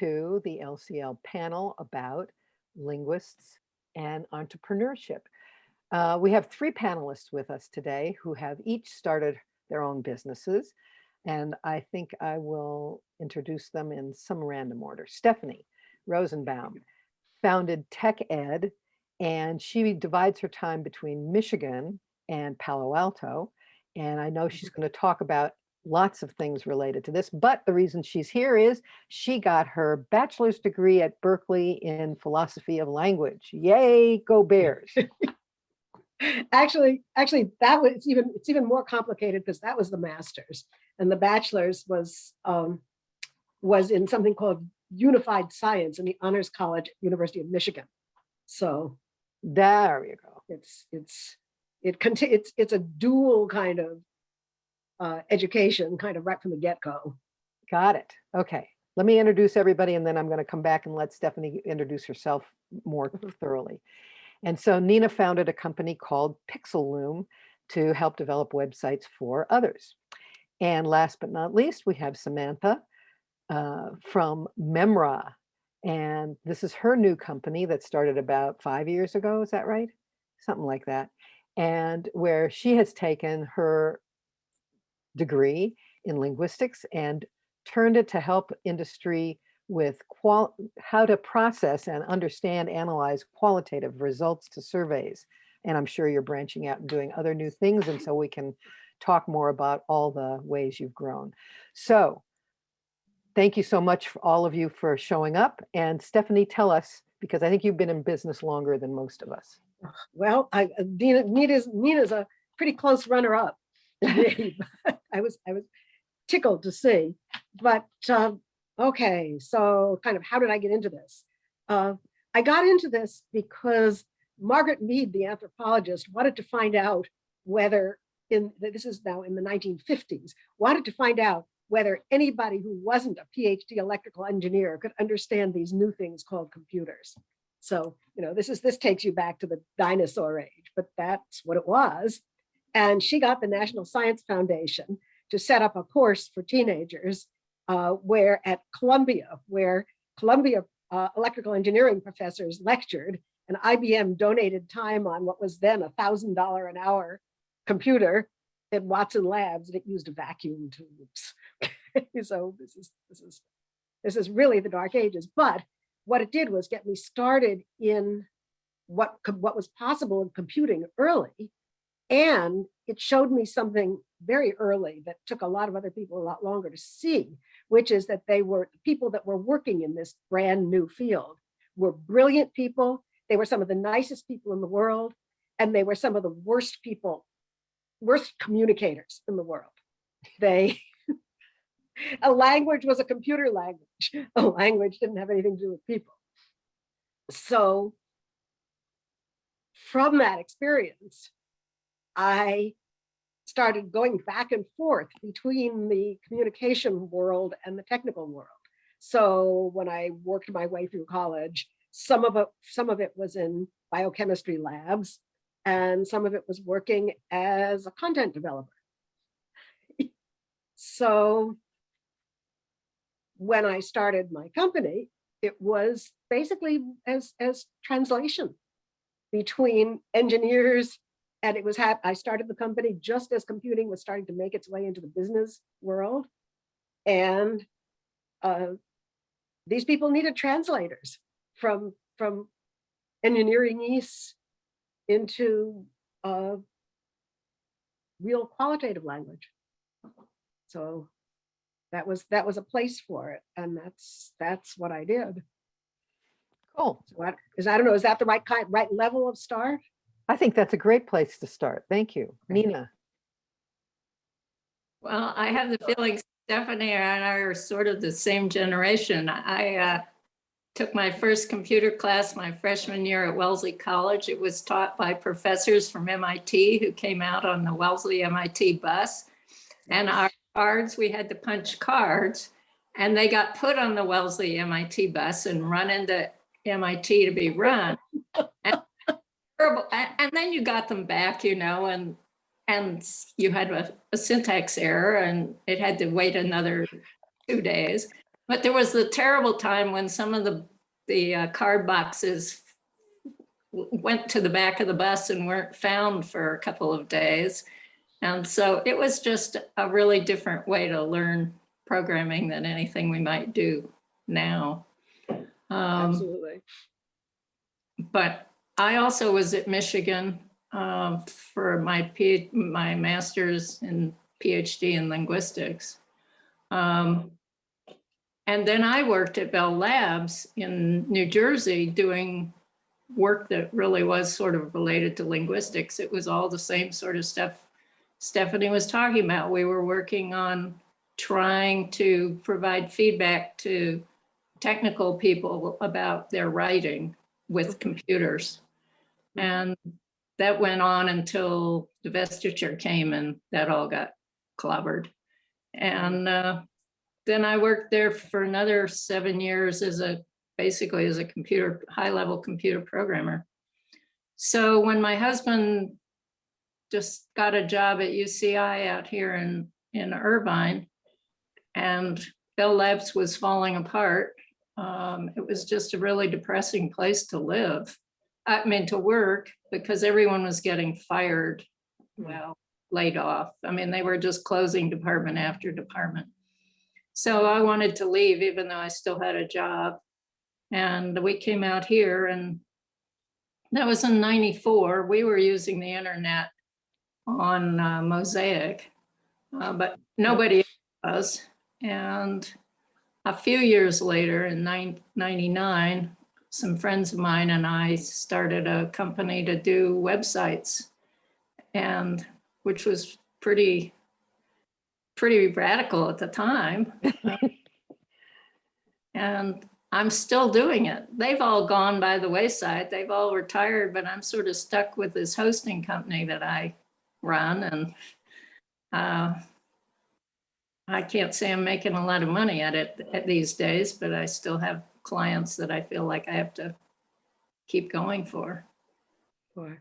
To the LCL panel about linguists and entrepreneurship. Uh, we have three panelists with us today who have each started their own businesses. And I think I will introduce them in some random order. Stephanie Rosenbaum founded Tech Ed, and she divides her time between Michigan and Palo Alto. And I know she's going to talk about lots of things related to this, but the reason she's here is she got her bachelor's degree at Berkeley in philosophy of language. Yay, go Bears. actually, actually that was it's even it's even more complicated because that was the master's and the bachelor's was um, was in something called unified science in the honors college university of michigan so there you go it's it's it it's it's a dual kind of uh, education kind of right from the get-go got it okay let me introduce everybody and then i'm going to come back and let stephanie introduce herself more Mhm. thoroughly and so nina founded a company called pixel loom to help develop websites for others and last but not least, we have Samantha uh, from Memra. And this is her new company that started about five years ago. Is that right? Something like that. And where she has taken her degree in linguistics and turned it to help industry with how to process and understand, analyze qualitative results to surveys. And I'm sure you're branching out and doing other new things. And so we can talk more about all the ways you've grown. So thank you so much for all of you for showing up. And Stephanie, tell us, because I think you've been in business longer than most of us. well i uh, nina nina's nina's a pretty close i was i was tickled to see but um, okay so kind of how did i get into this uh, i got into this because margaret mead the anthropologist wanted to find out whether in this is now in the 1950s wanted to find out whether anybody who wasn't a phd electrical engineer could understand these new things called computers so, you know, this is this takes you back to the dinosaur age, but that's what it was. And she got the National Science Foundation to set up a course for teenagers uh, where at Columbia, where Columbia uh, electrical engineering professors lectured and IBM donated time on what was then a thousand dollar an hour computer at Watson Labs and it used vacuum tubes. so this is this is this is really the dark ages, but what it did was get me started in what what was possible in computing early and it showed me something very early that took a lot of other people a lot longer to see which is that they were people that were working in this brand new field were brilliant people they were some of the nicest people in the world and they were some of the worst people worst communicators in the world they a language was a computer language. A language didn't have anything to do with people. So from that experience, I started going back and forth between the communication world and the technical world. So when I worked my way through college, some of it, some of it was in biochemistry labs, and some of it was working as a content developer. so when I started my company, it was basically as, as translation between engineers and it was, I started the company just as computing was starting to make its way into the business world. And uh, these people needed translators from, from engineering east into uh, real qualitative language. So that was that was a place for it and that's that's what i did Cool. so I, is i don't know is that the right kind right level of start I think that's a great place to start. Thank you. Nina. Well, I have the feeling Stephanie and I are sort of the same generation. I uh, took my first computer class my freshman year at Wellesley College. It was taught by professors from MIT who came out on the Wellesley MIT bus. And our cards, we had to punch cards and they got put on the Wellesley MIT bus and run into MIT to be run. and, and then you got them back, you know, and and you had a, a syntax error and it had to wait another two days. But there was the terrible time when some of the, the uh, card boxes went to the back of the bus and weren't found for a couple of days. And so it was just a really different way to learn programming than anything we might do now. Um, Absolutely. but I also was at Michigan um, for my P, my master's and PhD in linguistics. Um, and then I worked at Bell Labs in New Jersey doing work that really was sort of related to linguistics. It was all the same sort of stuff Stephanie was talking about. We were working on trying to provide feedback to technical people about their writing with computers. And that went on until the divestiture came and that all got clobbered. And uh, then I worked there for another seven years as a, basically as a computer, high-level computer programmer. So when my husband just got a job at UCI out here in, in Irvine, and Bell Labs was falling apart, um, it was just a really depressing place to live. I mean, to work because everyone was getting fired, well, laid off. I mean, they were just closing department after department. So I wanted to leave even though I still had a job. And we came out here and that was in 94. We were using the internet on uh, Mosaic, uh, but nobody was. And a few years later in nine- 99, some friends of mine and I started a company to do websites and which was pretty, pretty radical at the time. And I'm still doing it. They've all gone by the wayside. They've all retired, but I'm sort of stuck with this hosting company that I run and uh, I can't say I'm making a lot of money at it at these days, but I still have clients that I feel like I have to keep going for. Boy,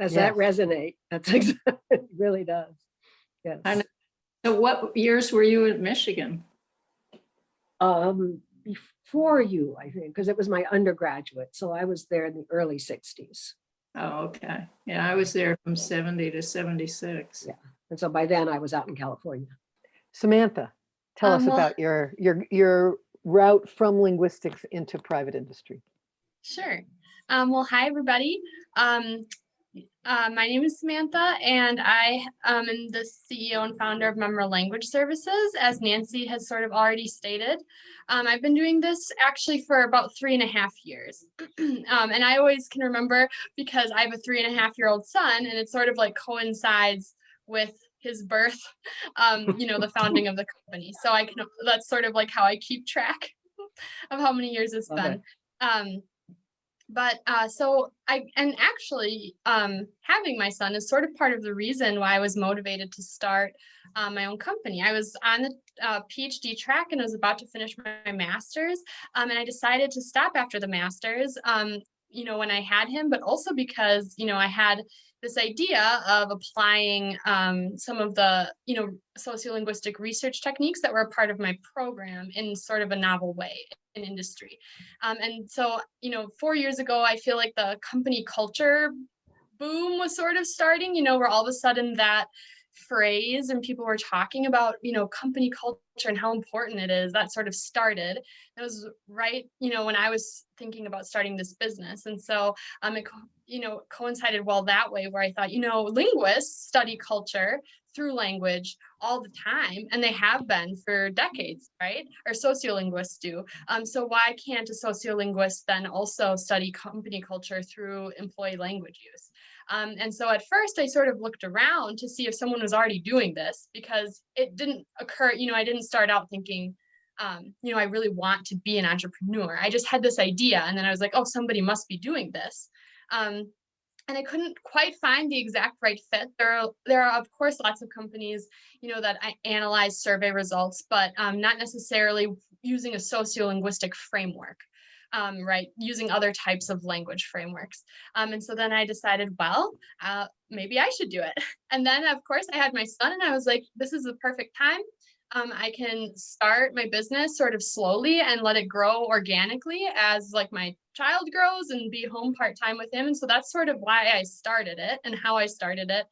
Does that resonate? That's, ex- it really does. Yes. I. So what years were you in Michigan? Um, before you, I think, because it was my undergraduate. So I was there in the early sixties. Oh, okay. Yeah, I was there from 70 to 76. Yeah. And so by then I was out in California. Samantha, tell us Um, well- about your, your, your route from linguistics into private industry. Sure. Um, well, hi, everybody. Um, uh, my name is Samantha, and I um, am the CEO and founder of Memra Language Services, as Nancy has sort of already stated. Um, I've been doing this actually for about three and a half years. um, and I always can remember because I have a three and a half year old son, and it sort of like coincides with his birth, um, you know, the founding of the company. So I can, that's sort of like how I keep track of how many years it's been. Um, but uh, so I and actually um, having my son is sort of part of the reason why I was motivated to start uh, my own company. I was on the uh, PhD track and I was about to finish my master's, um, and I decided to stop after the master's. Um, you know, when I had him, but also because you know I had this idea of applying um, some of the you know sociolinguistic research techniques that were a part of my program in sort of a novel way in industry. Um, and so, you know, four years ago, I feel like the company culture boom was sort of starting, you know, where all of a sudden that phrase and people were talking about, you know, company culture and how important it is, that sort of started. It was right, you know, when I was thinking about starting this business. And so, um, it, you know, coincided well that way where I thought, you know, linguists study culture through language all the time, and they have been for decades, right? Or sociolinguists do. Um, so why can't a sociolinguist then also study company culture through employee language use? Um, and so at first I sort of looked around to see if someone was already doing this because it didn't occur, you know, I didn't start out thinking, um, you know, I really want to be an entrepreneur. I just had this idea and then I was like, oh, somebody must be doing this. Um, and I couldn't quite find the exact right fit. There are, there are of course lots of companies, you know, that I analyze survey results, but um, not necessarily using a sociolinguistic framework, um, right? Using other types of language frameworks. Um, and so then I decided, well, uh, maybe I should do it. And then of course I had my son and I was like, this is the perfect time. um, I can start my business sort of slowly and let it grow organically as like my child grows and be home part-time with him. And so that's sort of why I started it and how I started it.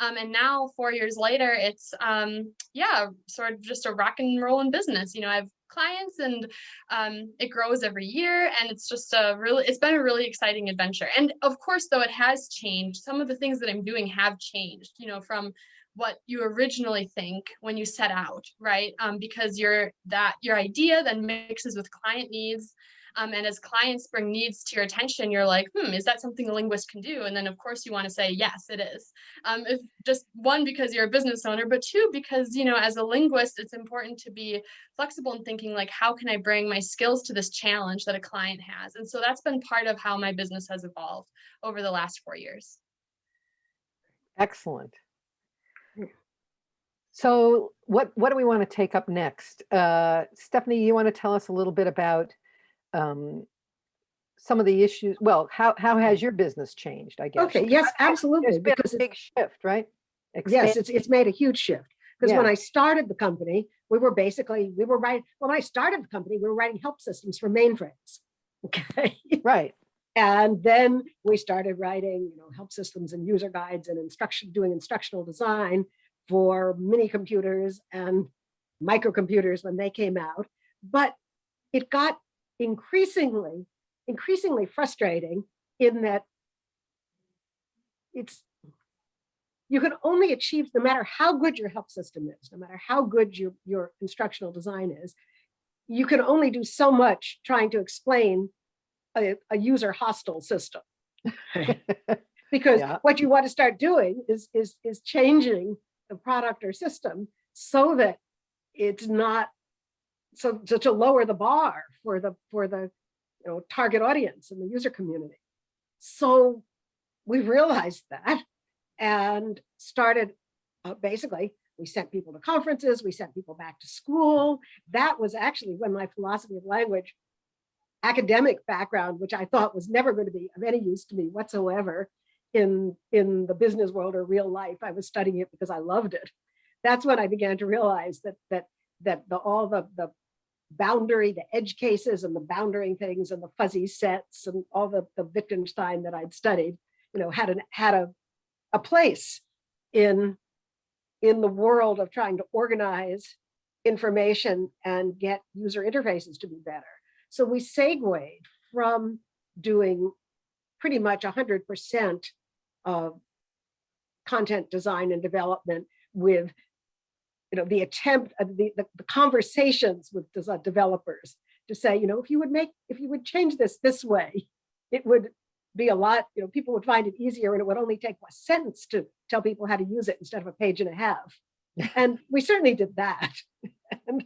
Um, and now four years later, it's um, yeah, sort of just a rock and rolling business. You know, I have clients and um, it grows every year and it's just a really, it's been a really exciting adventure. And of course, though it has changed, some of the things that I'm doing have changed, you know, from what you originally think when you set out, right? Um, because your that your idea then mixes with client needs. Um, and as clients bring needs to your attention, you're like, hmm, is that something a linguist can do? And then of course you want to say, yes, it is. Um, if just one, because you're a business owner, but two, because, you know, as a linguist, it's important to be flexible in thinking like, how can I bring my skills to this challenge that a client has? And so that's been part of how my business has evolved over the last four years. Excellent. So what, what do we want to take up next? Uh, Stephanie, you want to tell us a little bit about um, some of the issues? Well, how, how has your business changed, I guess? Okay, yes, absolutely, been because big shift, right? Yes, it's, it's made a huge shift. Because when I started the company, we were basically, we were writing, when I started the company, we were writing help systems for mainframes. Okay. Right, And then we started writing, you know, help systems and user guides and instruction, doing instructional design for mini computers and microcomputers when they came out. But it got increasingly, increasingly frustrating in that it's, you can only achieve, no matter how good your help system is, no matter how good your, your instructional design is, you can only do so much trying to explain a, a user hostile system. Because Yeah. what you want to start doing is, is, is changing the product or system so that it's not, so, so to lower the bar for the, for the, you know, target audience and the user community. So we realized that and started, uh, basically, we sent people to conferences, we sent people back to school. That was actually when my philosophy of language academic background, which I thought was never going to be of any use to me whatsoever in, in the business world or real life. I was studying it because I loved it. That's when I began to realize that that that the all the the boundary, the edge cases and the boundary things and the fuzzy sets and all the, the Wittgenstein that I'd studied, you know, had an had a a place in in the world of trying to organize information and get user interfaces to be better. So we segued from doing pretty much 100% of content design and development with you know, the attempt of the, the, the conversations with desi- developers to say, you know, if you would make, if you would change this this way, it would be a lot, you know, people would find it easier and it would only take a sentence to tell people how to use it instead of a page and a half. And we certainly did that. and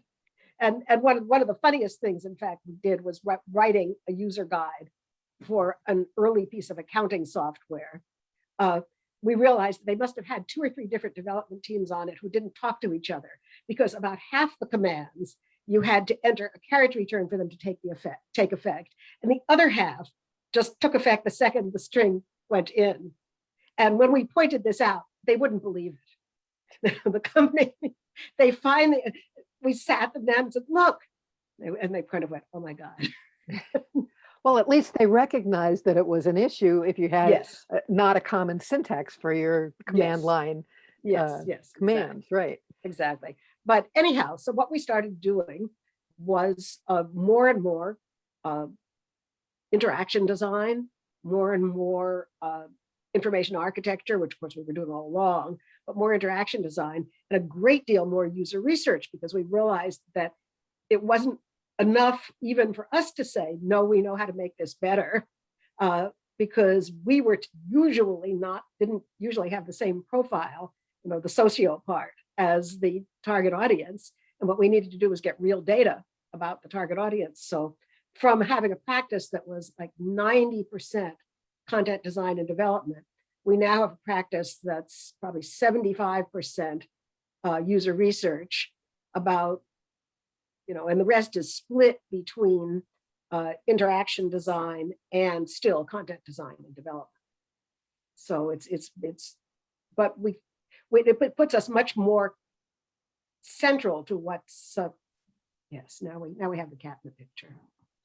and, and one, of- one of the funniest things, in fact, we did was writing a user guide for an early piece of accounting software. Uh, we realized they must have had two or three different development teams on it who didn't talk to each other because about half the commands you had to enter a carriage return for them to take the effect, take effect. And the other half just took effect the second the string went in. And when we pointed this out, they wouldn't believe it. the company, they finally, we sat them down and said, look, and they kind of went, oh my God. well, at least they recognized that it was an issue if you had Yes, uh, not a common syntax for your command Yes. line yes, uh, yes. exactly. commands, right? exactly. But anyhow, so what we started doing was uh, more and more uh, interaction design, more and more uh, information architecture, which of course we were doing all along, but more interaction design and a great deal more user research because we realized that it wasn't enough even for us to say, no, we know how to make this better. uh, because we were usually not, didn't usually have the same profile, you know, the socio part as the target audience. And what we needed to do was get real data about the target audience. So from having a practice that was like 90% content design and development, we now have a practice that's probably 75% uh, user research about, you know, and the rest is split between uh, interaction design and still content design and development. So it's, it's, it's, but we, we- it puts us much more central to what's, uh, yes, now we, now we have the cat in the picture,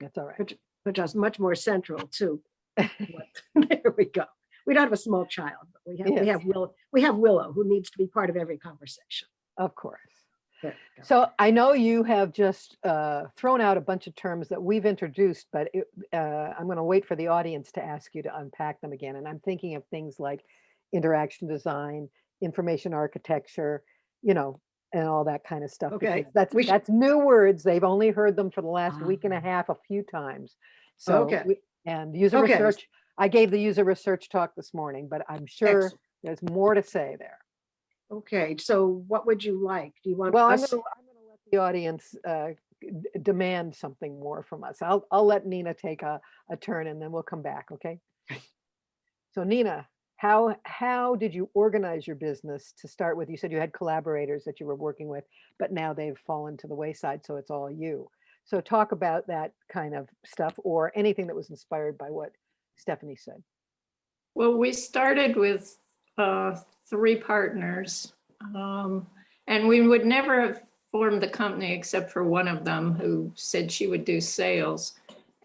That's all right. which, which is much more central to what, there we go. We don't have a small child, but we have, we have Willow, we have Willow who needs to be part of every conversation. Of course. There we go. So I know you have just uh, thrown out a bunch of terms that we've introduced, but it, uh, I'm going to wait for the audience to ask you to unpack them again. And I'm thinking of things like interaction design, information architecture, you know, and all that kind of stuff. Okay, That's, we that's new words. They've only heard them for the last week and a Ah. half, a few times. So, Okay. we- and user Okay. research, I gave the user research talk this morning, but I'm sure Excellent. there's more to say there. Okay, so what would you like? Do you want Well, I'm us? gonna, I'm gonna let the audience uh, d- demand something more from us. I'll, I'll let Nina take a, a turn and then we'll come back, okay? So Nina, how, how did you organize your business to start with? You said you had collaborators that you were working with, but now they've fallen to the wayside, so it's all you. So talk about that kind of stuff or anything that was inspired by what Stephanie said. Well, we started with uh, three partners. um, And we would never have formed the company except for one of them who said she would do sales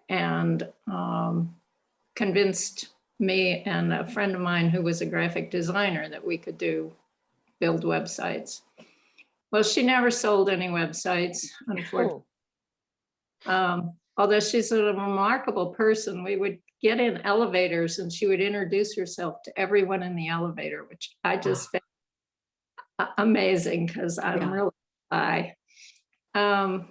and um, convinced me and a friend of mine who was a graphic designer that we could do, build websites. Well, she never sold any websites, unfortunately. Oh, Um, although she's a remarkable person, we would get in elevators and she would introduce herself to everyone in the elevator, which I just found amazing because I'm Yeah. really shy. Um,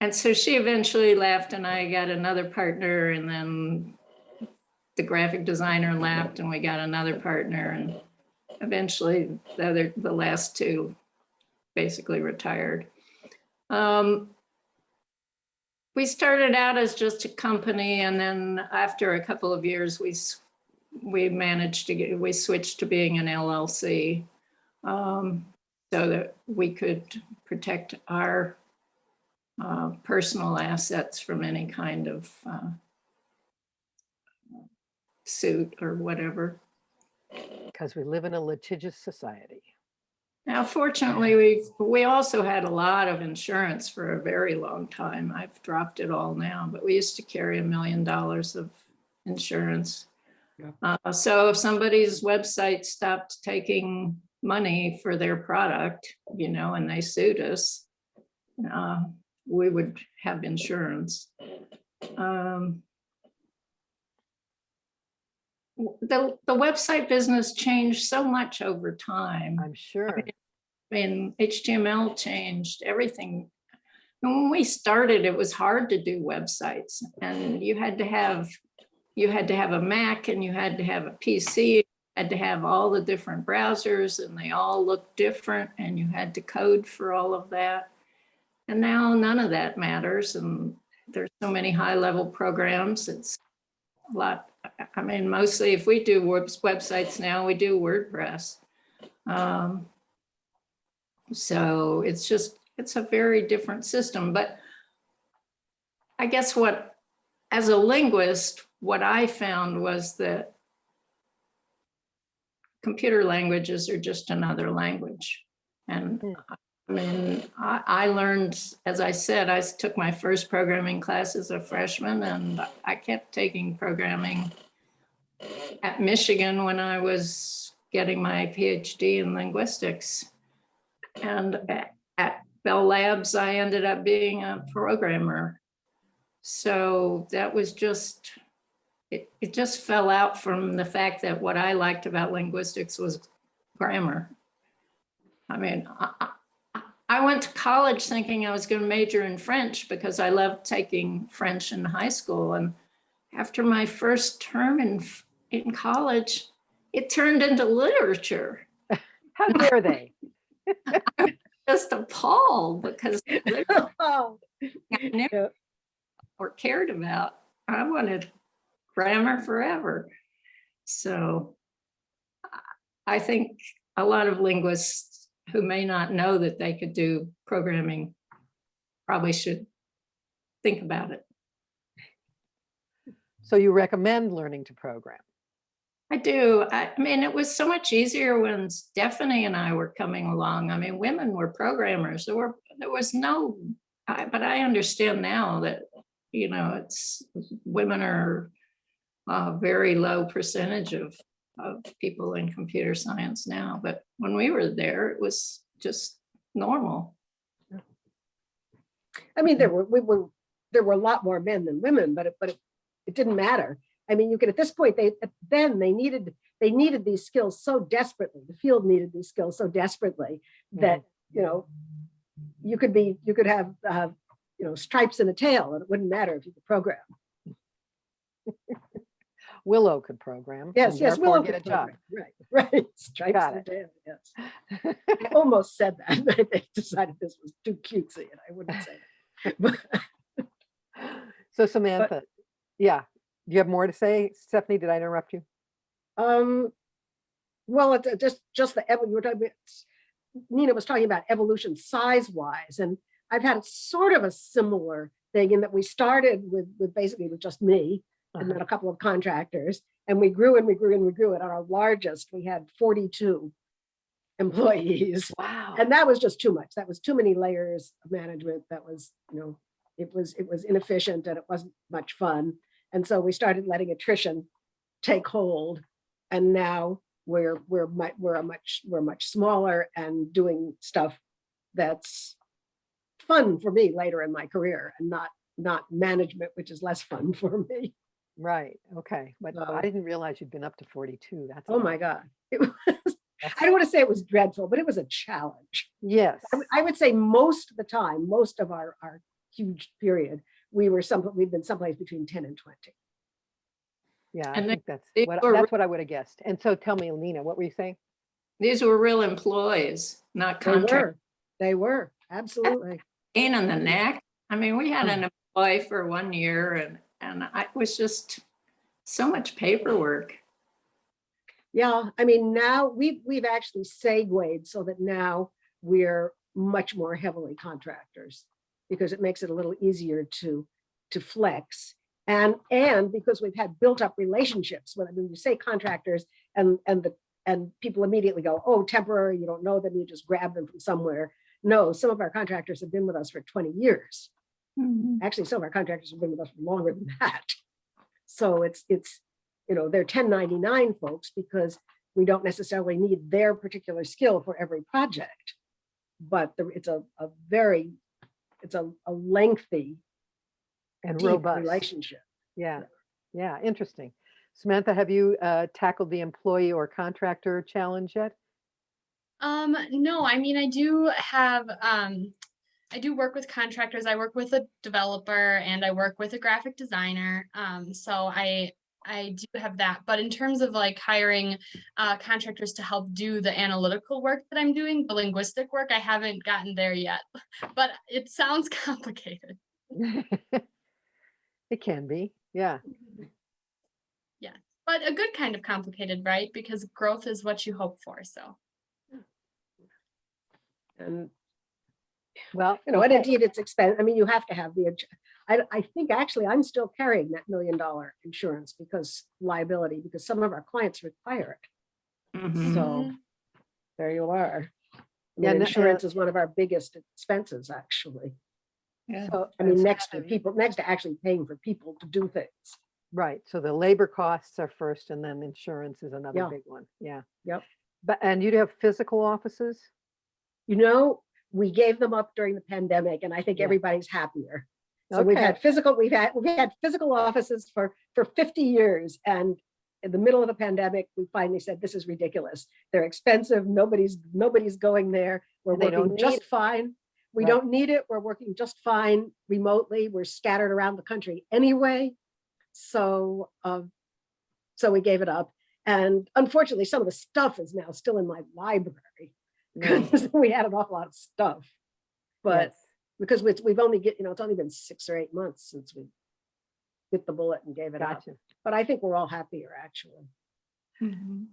and so she eventually left and I got another partner and then the graphic designer left and we got another partner and eventually the other, the last two basically retired. Um, we started out as just a company and then after a couple of years, we, we managed to get, we switched to being an LLC. um, So that we could protect our uh, personal assets from any kind of uh, suit or whatever. Because we live in a litigious society. Now, fortunately, we, we also had a lot of insurance for a very long time. I've dropped it all now, but we used to carry a million dollars of insurance. Yeah. Uh, so if somebody's website stopped taking money for their product, you know, and they sued us, uh, we would have insurance. Um, The, the website business changed so much over time. I'm sure. I mean, HTML changed everything. And When we started, it was hard to do websites and you had to have, you had to have a Mac and you had to have a PC, had to have all the different browsers and they all looked different and you had to code for all of that. And now none of that matters and there's so many high level programs. It's a lot. I- mean, mostly if we do websites now, we do WordPress. Um, so it's just, it's a very different system, but I guess what, as a linguist, what I found was that computer languages are just another language. And Hmm. I mean, I, I learned, as I said, I took my first programming class as a freshman and I kept taking programming at Michigan when I was getting my PhD in linguistics. And at Bell Labs, I ended up being a programmer. So that was just, it, it just fell out from the fact that what I liked about linguistics was grammar. I mean, I, I- went to college thinking I was going to major in French because I loved taking French in high school. And after my first term in, in college, it turned into literature. How dare they? Just appalled because Oh, I never or cared about. I wanted grammar forever. So I think a lot of linguists who may not know that they could do programming probably should think about it. So you recommend learning to program? I do. I I mean, it was so much easier when Stephanie and I were coming along. I mean, women were programmers. There were, there was no, I- but I understand now that, you know, it's, women are a very low percentage of, of people in computer science now. But when we were there, it was just normal. I mean, there were, we were, there were a lot more men than women, but it, but it, it didn't matter. I mean, you could, at this point, they, then they needed, they needed these skills so desperately. The field needed these skills so desperately that, you know, you could be, you could have, uh, you know, stripes in a tail and it wouldn't matter if you could program. Willow could program. Yes, yes, Willow Get a could job. program. Right, right. Stripes Got tail, yes. I almost said that, but they decided this was too cutesy and I wouldn't say it. But So Samantha, yeah, do you have more to say? Stephanie, did I interrupt you? Um, well, it's uh, just, just the, you were talking about, Nina was talking about evolution size wise, and I've had sort of a similar thing in that we started with, with basically with just me and then a uh-huh. couple of contractors, and we grew and we grew and we grew. At our largest, we had 42 employees. Wow. And that was just too much. That was too many layers of management. That was, you know, it was, it was inefficient and it wasn't much fun. And so we started letting attrition take hold. And now we're, we're, we're a much, we're much smaller and doing stuff that's fun for me later in my career and not, not management, which is less fun for me. Right, okay, but So- I didn't realize you'd been up to forty-two, that's. Oh my God. It was, I don't want to say it was dreadful, but it was a challenge. Yes, I would- I would say most of the time, most of our, our huge period, we were some, we've been someplace between ten and twenty. yeah, I and they- think that's what, that's what I would have guessed. And so tell me, Nina, what were you saying? These were real employees, not They contract. were, they were, absolutely. pain in the neck. I mean, we had an hmm. employee for one year and, and I was just so much paperwork. Yeah, I mean, now we've, we've actually segued so that now we're much more heavily contractors because it makes it a little easier to, to flex. And, and because we've had built up relationships, when, when you say contractors and, and the, and people immediately go, oh, temporary, you don't know them, you just grab them from somewhere. No, some of our contractors have been with us for 20 years. Actually, some of our contractors have been with us longer than that. So it's, it's, you know, they're 1099 folks because we don't necessarily need their particular skill for every project. But the- it's a, a very, it's a, a lengthy, And deep robust, relationship. yeah, yeah, interesting. Samantha, have you uh, tackled the employee or contractor challenge yet? Um, no, I mean, I do have, um, I do work with contractors. I work with a developer and I work with a graphic designer. Um, so I, I do have that. But in terms of like hiring, uh, contractors to help do the analytical work that I'm doing, the linguistic work, I haven't gotten there yet. But it sounds complicated. It can be, yeah, Yeah, But a good kind of complicated, right? Because growth is what you hope for, so. And, well. you know, and indeed it's expensive. I mean, you have to have the, I, I think actually I'm still carrying that million dollar insurance because liability, because some of our clients require it. Mhm. So Mhm. there you are. I Yeah, mean, uh, insurance is one of our biggest expenses, actually. Yeah. So, I mean, next to people, next to actually paying for people to do things. Right, so the labor costs are first and then insurance is another Yeah. big one, yeah. Yep. But, and you have physical offices? You know, we gave them up during the pandemic and I think Yeah. everybody's happier. So we've had physical, we've had, we've had physical offices for, for 50 years and in the middle of the pandemic, we finally said, this is ridiculous. They're expensive. Nobody's, nobody's going there. We're they working just it. fine. We Right. don't need it. We're working just fine remotely. We're scattered around the country anyway. So, um, so we gave it up. And unfortunately, some of the stuff is now still in my library. Yeah, because we had an awful lot of stuff. But yes. because we've, we've only get, you know, it's only been six or eight months since we bit the bullet and gave it up. But I think we're all happier, actually. Mhm.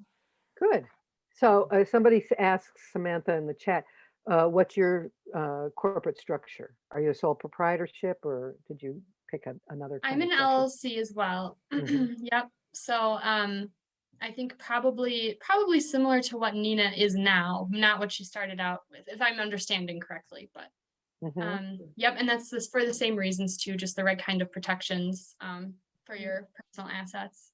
good. So uh, somebody asks Samantha in the chat, uh, what's your uh, corporate structure? Are you a sole proprietorship or did you pick a- another? I'm an of structure? LLC as well. Mhm. Yep. So um, I think probably probably similar to what Nina is now, not what she started out with, if I'm understanding correctly. But Mhm. um, yep, and that's this for the same reasons too, just the right kind of protections um, for your personal assets.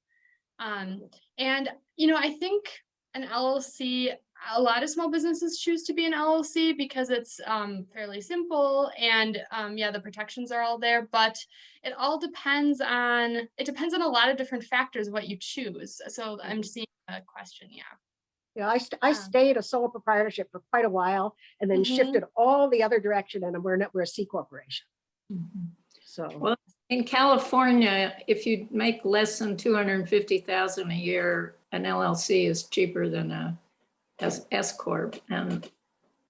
Um, and you know, I think an LLC, a lot of small businesses choose to be an LLC because it's um, fairly simple and um, yeah, the protections are all there. But it all depends on it depends on a lot of different factors what you choose. So I'm seeing a question, yeah. Yeah, I, st- I Um, stayed a sole proprietorship for quite a while and then Mhm. shifted all the other direction and we're not, we're a C corporation. Mhm. So, Well, In California, if you make less than 250,000 a year, an LLC is cheaper than a S S corp. And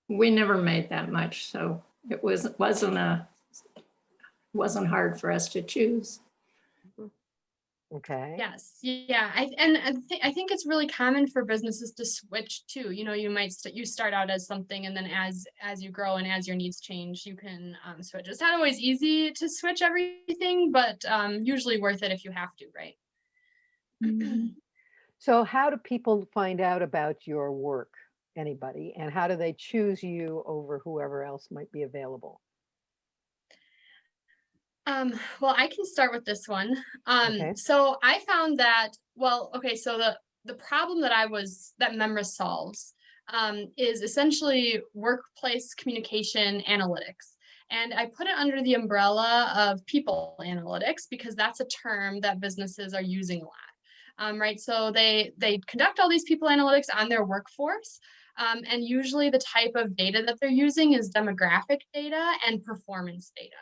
we never made that much, so it was, wasn't a, wasn't hard for us to choose. Okay. Yes, yeah, I and I think I think it's really common for businesses to switch too. You know, you might st- you start out as something, and then as as you grow and as your needs change, you can um, switch. It's not always easy to switch everything, but um, usually worth it if you have to, right? So how do people find out about your work? Anybody? And how do they choose you over whoever else might be available? Um, well, I can start with this one. Um, Okay. so I found that, well, okay, so the the problem that I was that Memra solves um, is essentially workplace communication analytics. And I put it under the umbrella of people analytics because that's a term that businesses are using a lot. Um, right. So they they conduct all these people analytics on their workforce. Um, and usually the type of data that they're using is demographic data and performance data.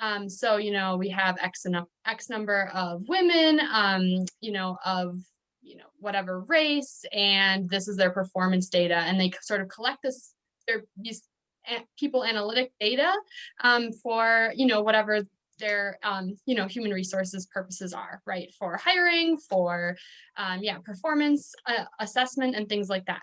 Um, so, you know, we have X, X number of women, um, you know, of, you know, whatever race, and this is their performance data. And they sort of collect this, their, these people analytic data um, for, you know, whatever their, um, you know, human resources purposes are, right? For hiring, for, um, yeah, performance uh, assessment and things like that.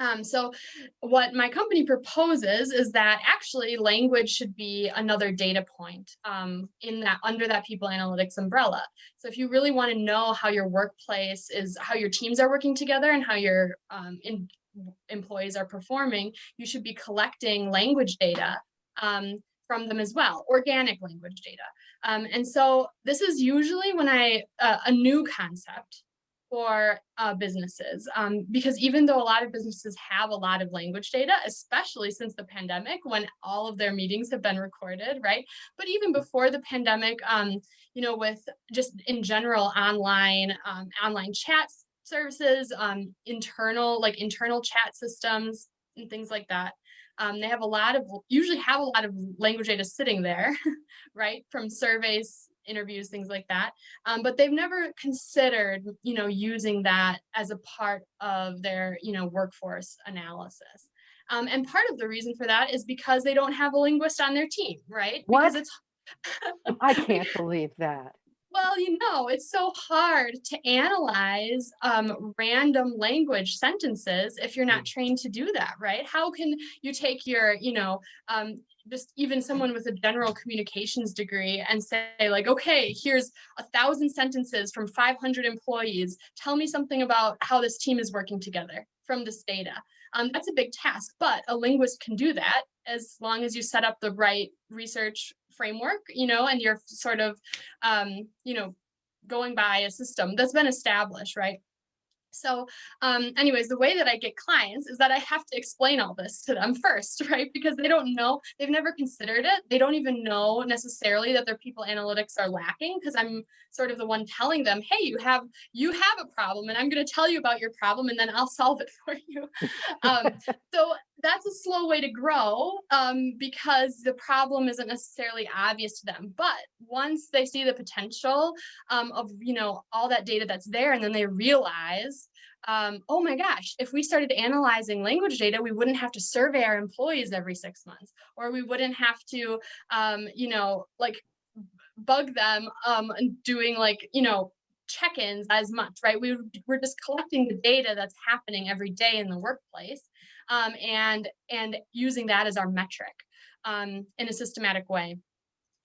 Um, so what my company proposes is that actually language should be another data point um, in that under that people analytics umbrella. So if you really want to know how your workplace is, how your teams are working together and how your um, in, employees are performing, you should be collecting language data um, from them as well, organic language data. Um, and so this is usually when I, uh, a new concept for uh, businesses um, because even though a lot of businesses have a lot of language data, especially since the pandemic when all of their meetings have been recorded, right? But even before the pandemic, um, you know, with just in general online um, online chat services, um, internal like internal chat systems and things like that. Um, they have a lot of usually have a lot of language data sitting there, right? From surveys, interviews, things like that. Um, but they've never considered, you know, using that as a part of their, you know, workforce analysis. Um, and part of the reason for that is because they don't have a linguist on their team, right? Because What? it's I can't believe that. Well, you know, it's so hard to analyze um, random language sentences if you're not trained to do that, right? How can you take your, you know, um, just even someone with a general communications degree and say like, okay, here's a thousand sentences from 500 employees. Tell me something about how this team is working together from this data. Um, that's a big task, but a linguist can do that as long as you set up the right research framework, you know, and you're sort of, um, you know, going by a system that's been established, right? So um, anyways, the way that I get clients is that I have to explain all this to them first, right? Because they don't know, they've never considered it. They don't even know necessarily that their people analytics are lacking because I'm sort of the one telling them, hey, you have you have a problem and I'm going to tell you about your problem and then I'll solve it for you. um, so that's a slow way to grow um, because the problem isn't necessarily obvious to them. But once they see the potential um, of you know all that data that's there, and then they realize, um, oh my gosh, if we started analyzing language data, we wouldn't have to survey our employees every six months, or we wouldn't have to, um, you know, like bug them um, and doing like you know check-ins as much, right? We, we're just collecting the data that's happening every day in the workplace um, and, and using that as our metric um, in a systematic way.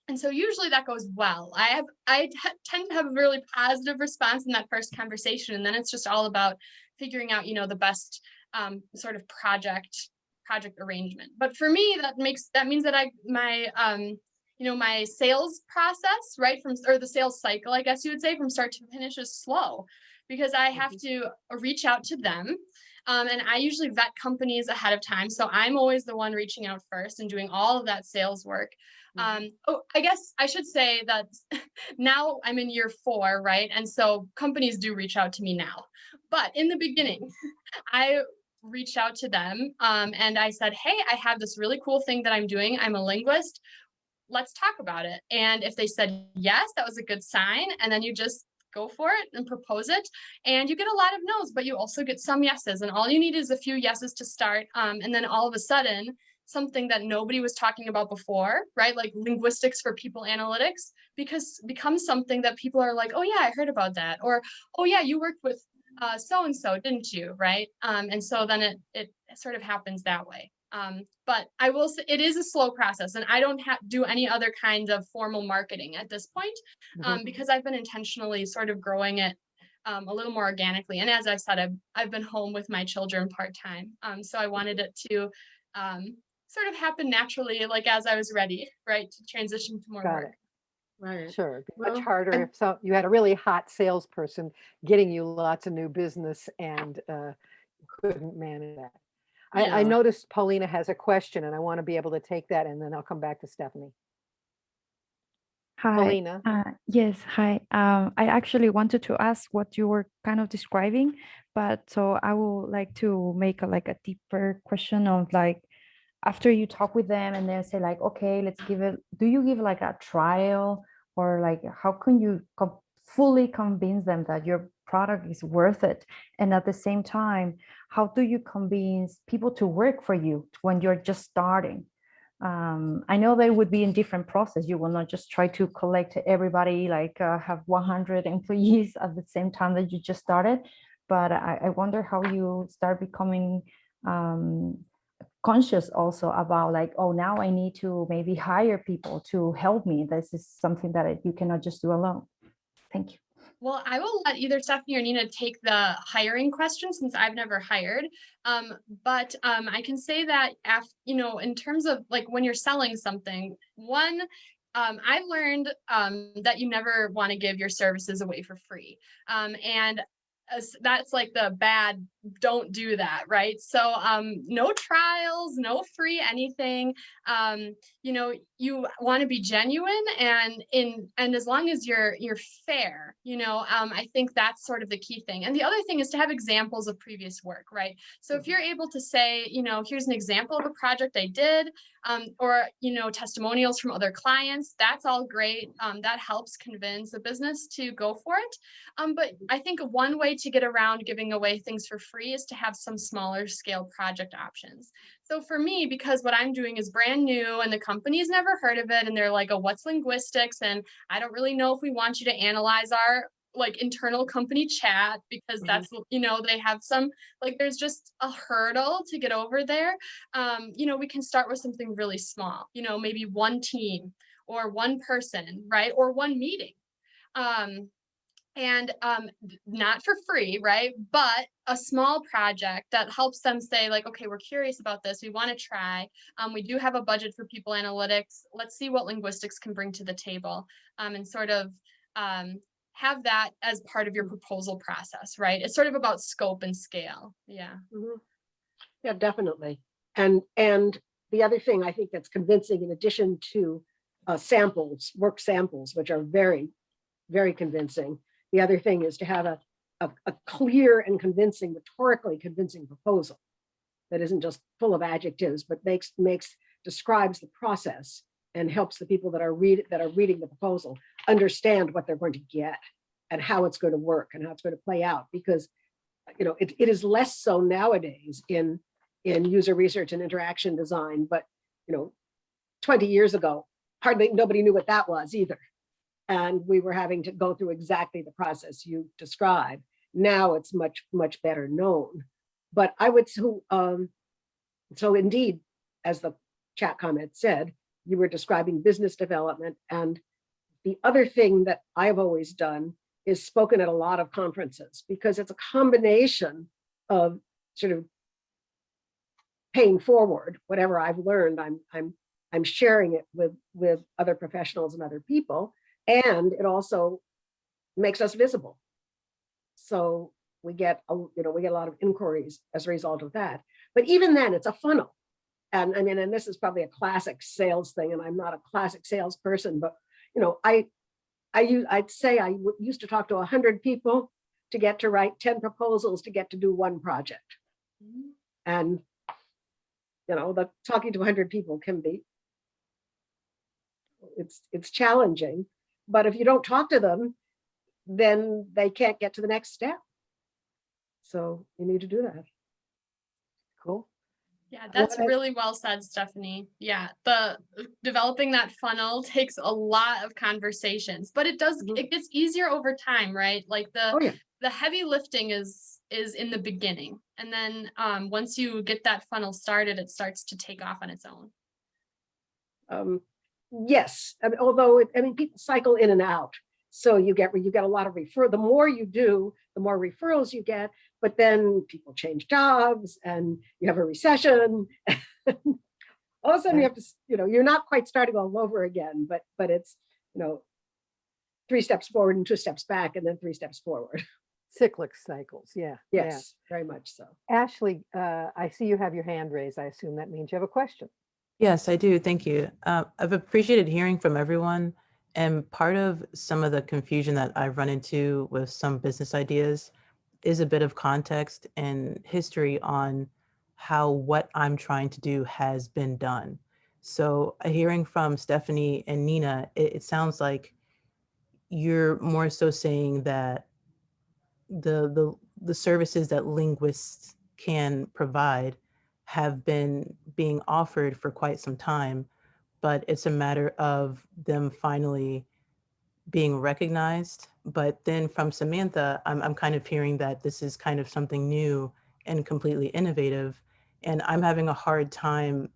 and so usually that goes well. I have I tend to have a really positive response in that first conversation, and then it's just all about figuring out, you know, the best um, sort of project project arrangement. But for me, that makes that means that I my um, you know my sales process right from or the sales cycle, I guess you would say, from start to finish is slow because I have to uh, reach out to them. Um, and I usually vet companies ahead of time. So I'm always the one reaching out first and doing all of that sales work. Um, oh, I guess I should say that now I'm in year four, right? And so companies do reach out to me now. But in the beginning, I reached out to them um, and I said, Hey, I have this really cool thing that I'm doing. I'm a linguist. Let's talk about it. And if they said yes, that was a good sign. And then you just go for it and propose it. And you get a lot of no's, but you also get some yeses. And all you need is a few yeses to start. Um, and then all of a sudden, something that nobody was talking about before, right? Like linguistics for people analytics, because becomes something that people are like, oh yeah, I heard about that. Or, oh yeah, you worked with uh, so-and-so, didn't you? Right. Um, and so then it, it sort of happens that way. Um, but I will say it is a slow process and I don't have do any other kinds of formal marketing at this point um, Mhm. because I've been intentionally sort of growing it um, a little more organically. And as I've said, I've, I've been home with my children part-time. Um, so I wanted it to um, sort of happen naturally, like as I was ready, right, to transition to more Got work. it. Right. Sure, it'd be Well, much harder and- if so, you had a really hot salesperson getting you lots of new business and uh, couldn't manage that. I, I noticed Paulina has a question and I want to be able to take that and then I'll come back to Stephanie. Hi. Paulina, Uh, yes, hi. Um, I actually wanted to ask what you were kind of describing, but so I would like to make a, like a deeper question of like, after you talk with them and then say like, okay, let's give it, do you give like a trial or like, how can you fully convince them that your product is worth it? And at the same time, how do you convince people to work for you when you're just starting? um, I know that would be in different process. You will not just try to collect everybody, like uh, have 100 employees at the same time that you just started. But I, I wonder how you start becoming um, conscious also about like, oh, now I need to maybe hire people to help me. This is something that you cannot just do alone. Thank you. Well, I will let either Stephanie or Nina take the hiring question since I've never hired. Um, but um, I can say that af, you know, in terms of like when you're selling something, one, um, I learned um, that you never want to give your services away for free. Um, and as- that's like the bad, don't do that, right? So um, no trials, no free anything. Um, you know, you want to be genuine and in and as long as you're you're fair you know um, i think that's sort of the key thing and the other thing is to have examples of previous work right so if you're able to say you know here's an example of a project i did um, or you know testimonials from other clients that's all great um, that helps convince the business to go for it um, but i think one way to get around giving away things for free is to have some smaller scale project options so for me, because what I'm doing is brand new and the company's never heard of it and they're like, oh, what's linguistics? And I don't really know if we want you to analyze our like internal company chat because Mhm. that's you know they have some like there's just a hurdle to get over there um you know we can start with something really small you know maybe one team or one person right or one meeting um and um not for free right but a small project that helps them say like okay we're curious about this we want to try um, we do have a budget for people analytics let's see what linguistics can bring to the table um, and sort of um, have that as part of your proposal process right it's sort of about scope and scale yeah Mhm. Yeah, definitely. And, and the other thing I think that's convincing in addition to uh, samples, work samples, which are very, very convincing. The other thing is to have a, a, a clear and convincing, rhetorically convincing proposal that isn't just full of adjectives, but makes, makes, describes the process and helps the people that are read, that are reading the proposal understand what they're going to get and how it's going to work and how it's going to play out. Because you know, it, it is less so nowadays in, in user research and interaction design, but, you know, 20 years ago, hardly, nobody knew what that was either. And we were having to go through exactly the process you described. Now it's much, much better known. But I would, so, um, so indeed, as the chat comment said, you were describing business development. And the other thing that I've always done is spoken at a lot of conferences because it's a combination of sort of paying forward whatever I've learned. I'm I'm I'm sharing it with with other professionals and other people, and it also makes us visible. So we get a you know we get a lot of inquiries as a result of that. But even then, it's a funnel. And I mean, and this is probably a classic sales thing, and I'm not a classic salesperson, but you know, I I use I'd say I used to talk to a hundred people to get to write 10 proposals to get to do one project. And you know, the talking to 100 people can be it's it's challenging, but if you don't talk to them, then they can't get to the next step. So you need to do that. Cool. Yeah, that's really well said, Stephanie. Yeah, the developing that funnel takes a lot of conversations, but it does, Mhm. it gets easier over time, right? Like Oh, the, yeah. the heavy lifting is, is in the beginning. And then, um, once you get that funnel started, it starts to take off on its own. Um, yes, I mean, although, it- I mean, people cycle in and out. So you get, you get a lot of refer, the more you do, the more referrals you get, but then people change jobs and you have a recession. All of a sudden you have to, you know, you're not quite starting all over again, but, but it's, you know, three steps forward and two steps back and then three steps forward. Cyclic cycles, yeah. yeah. Yes, very much so. Ashley, uh, I see you have your hand raised. I assume that means you have a question. Yes, I do. Thank you. Uh, I've appreciated hearing from everyone. And part of some of the confusion that I've run into with some business ideas is a bit of context and history on how what I'm trying to do has been done. So uh, hearing from Stephanie and Nina, it, it sounds like you're more so saying that the the the services that linguists can provide have been being offered for quite some time, but it's a matter of them finally being recognized. But then from Samantha, I'm, I'm kind of hearing that this is kind of something new and completely innovative. And I'm having a hard time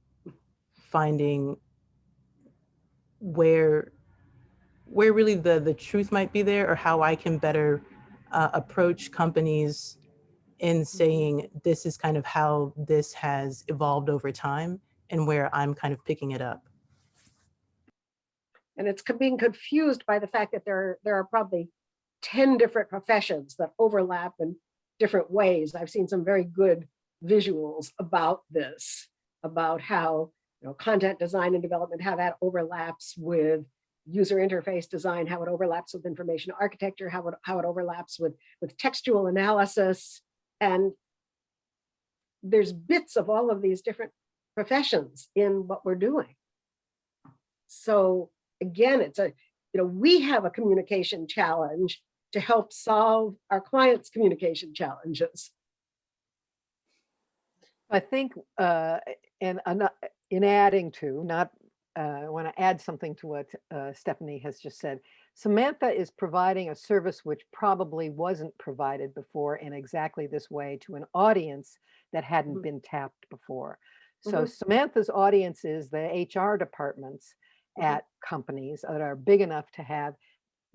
finding where where really the the truth might be there or how I can better uh, approach companies in saying this is kind of how this has evolved over time and where I'm kind of picking it up. And it's being confused by the fact that there, are- there are probably 10 different professions that overlap in different ways. I've seen some very good visuals about this, about how, you know, content design and development, how that overlaps with user interface design, how it overlaps with information architecture, how it, how it overlaps with, with textual analysis. And there's bits of all of these different professions in what we're doing. So again, it's a, you know, we have a communication challenge to help solve our clients' communication challenges. I think, uh, and ano- in adding to, not, uh, I want to add something to what uh, Stephanie has just said. Samantha is providing a service which probably wasn't provided before in exactly this way to an audience that hadn't Mhm. been tapped before. So Mhm. Samantha's audience is the HR departments Mhm. at companies that are big enough to have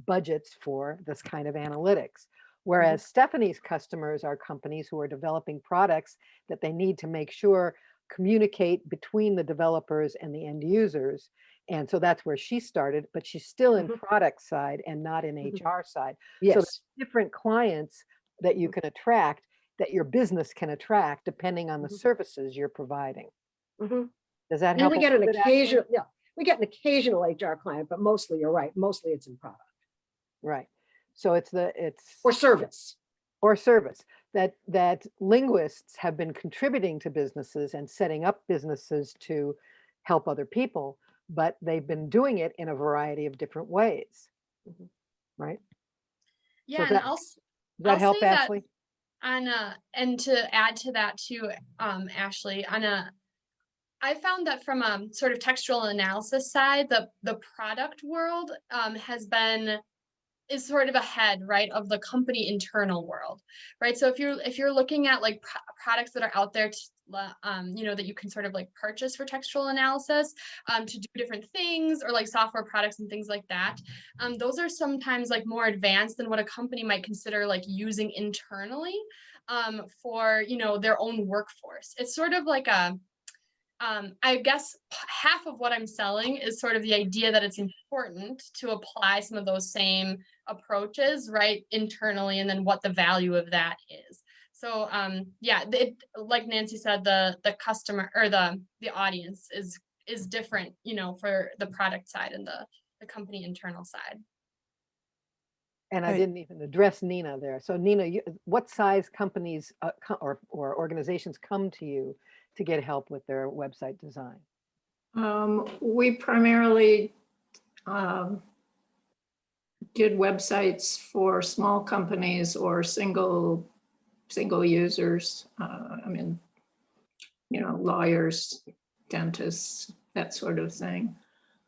budgets for this kind of analytics. Whereas Stephanie's customers are companies who are developing products that they need to make sure communicate between the developers and the end users. And so that's where she started, but she's still in Mhm. product side and not in Mhm. HR side. Yes, Different clients that you Mhm. can attract, that your business can attract depending on the Mhm. services you're providing. Mhm. Does that and help? we get an little bit, Ashley? occasional, yeah, we get an occasional HR client, but mostly, you're right, mostly it's in product Right. So it's the, it's. or service. or service that that linguists have been contributing to businesses and setting up businesses to help other people but they've been doing it in a variety of different ways. Mhm. right? Yeah, and that- I'll, does that I'll help say that- ashley? on a, and to add to that too, um, Ashley, on a, I found that from a sort of textual analysis side, the, the product world, um, has been, is sort of ahead, right, of the company internal world, right? So if you're, if you're looking at like pro- products that are out there t- la- um, you know, that you can sort of like purchase for textual analysis um, to do different things or like software products and things like that. Um, those are sometimes like more advanced than what a company might consider like using internally um, for, you know, their own workforce. It's sort of like a, um, I guess half of what I'm selling is sort of the idea that it's important to apply some of those same approaches, right, internally, and then what the value of that is. So, um, yeah, it, like Nancy said, the the customer or the the audience is is different, you know, for the product side and the the company internal side. And I didn't even address Nina there. So Nina, you, what size companies uh, co- or, or organizations come to you to get help with their website design? Um, we primarily um, did websites for small companies or single, single users. Uh, I mean, you know, lawyers, dentists, that sort of thing.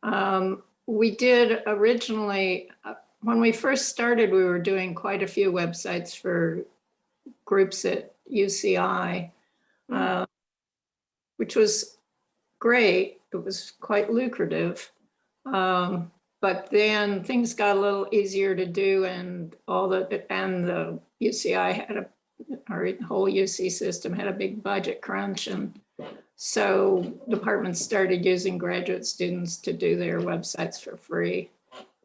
Um, we did originally, uh, when we first started, we were doing quite a few websites for groups at UCI, uh, which was great. It was quite lucrative. Um, but then things got a little easier to do and all the, and the UCI had a, our whole UC system had a big budget crunch and so departments started using graduate students to do their websites for free.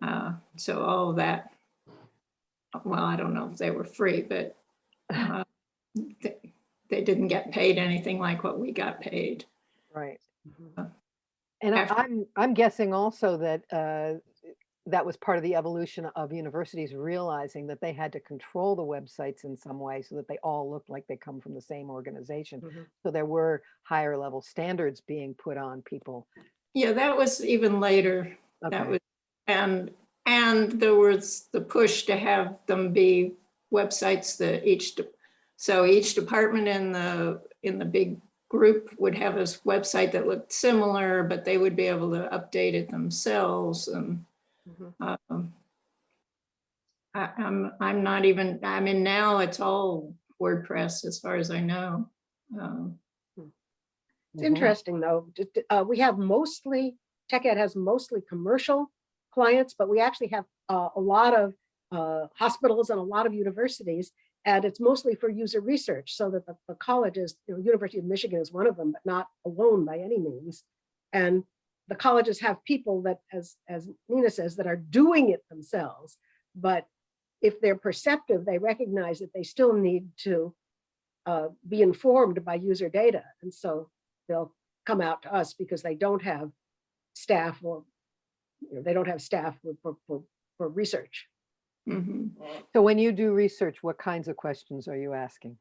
Uh, so all of that, well, I don't know if they were free, but uh, they, they didn't get paid anything like what we got paid. Right. Uh, And I, I'm I'm guessing also that uh, that was part of the evolution of universities realizing that they had to control the websites in some way so that they all looked like they come from the same organization. Mhm. So there were higher level standards being put on people. Yeah, that was even later. That was, and, and there was the push to have them be websites that each, so each department in the, in the big group would have a website that looked similar, but they would be able to update it themselves and Mhm. um, I, I'm, I'm not even, I mean, now it's all WordPress as far as I know. Um, It's Mhm. interesting though, uh, we have mostly, Tec-Ed has mostly commercial clients, but we actually have uh, a lot of uh, hospitals and a lot of universities. And it's mostly for user research so that the, the colleges, you know, University of Michigan is one of them, but not alone by any means. And the colleges have people that, as, as Nina says, that are doing it themselves. But if they're perceptive, they recognize that they still need to uh, be informed by user data. And so they'll come out to us because they don't have staff or you know, they don't have staff for, for, for, for research. mhm. So when you do research, what kinds of questions are you asking?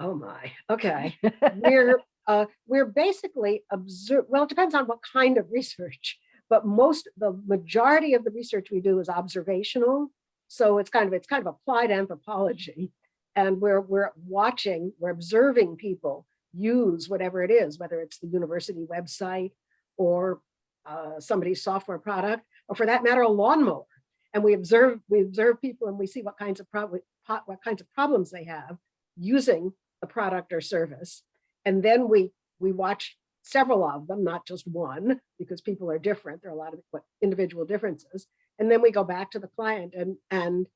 Oh my, okay. We're, uh, we're basically observe, well, it depends on what kind of research, but most, the majority of the research we do is observational. So it's kind of, it's kind of applied anthropology. And we're, we're watching, we're observing people use whatever it is, whether it's the university website or uh, somebody's software product, or for that matter, a lawnmower. And we observe, we observe people and we see what kinds of what kinds of problems they have using the product or service. And then we, we watch several of them, not just one, because people are different. There are a lot of individual differences. And then we go back to the client and, and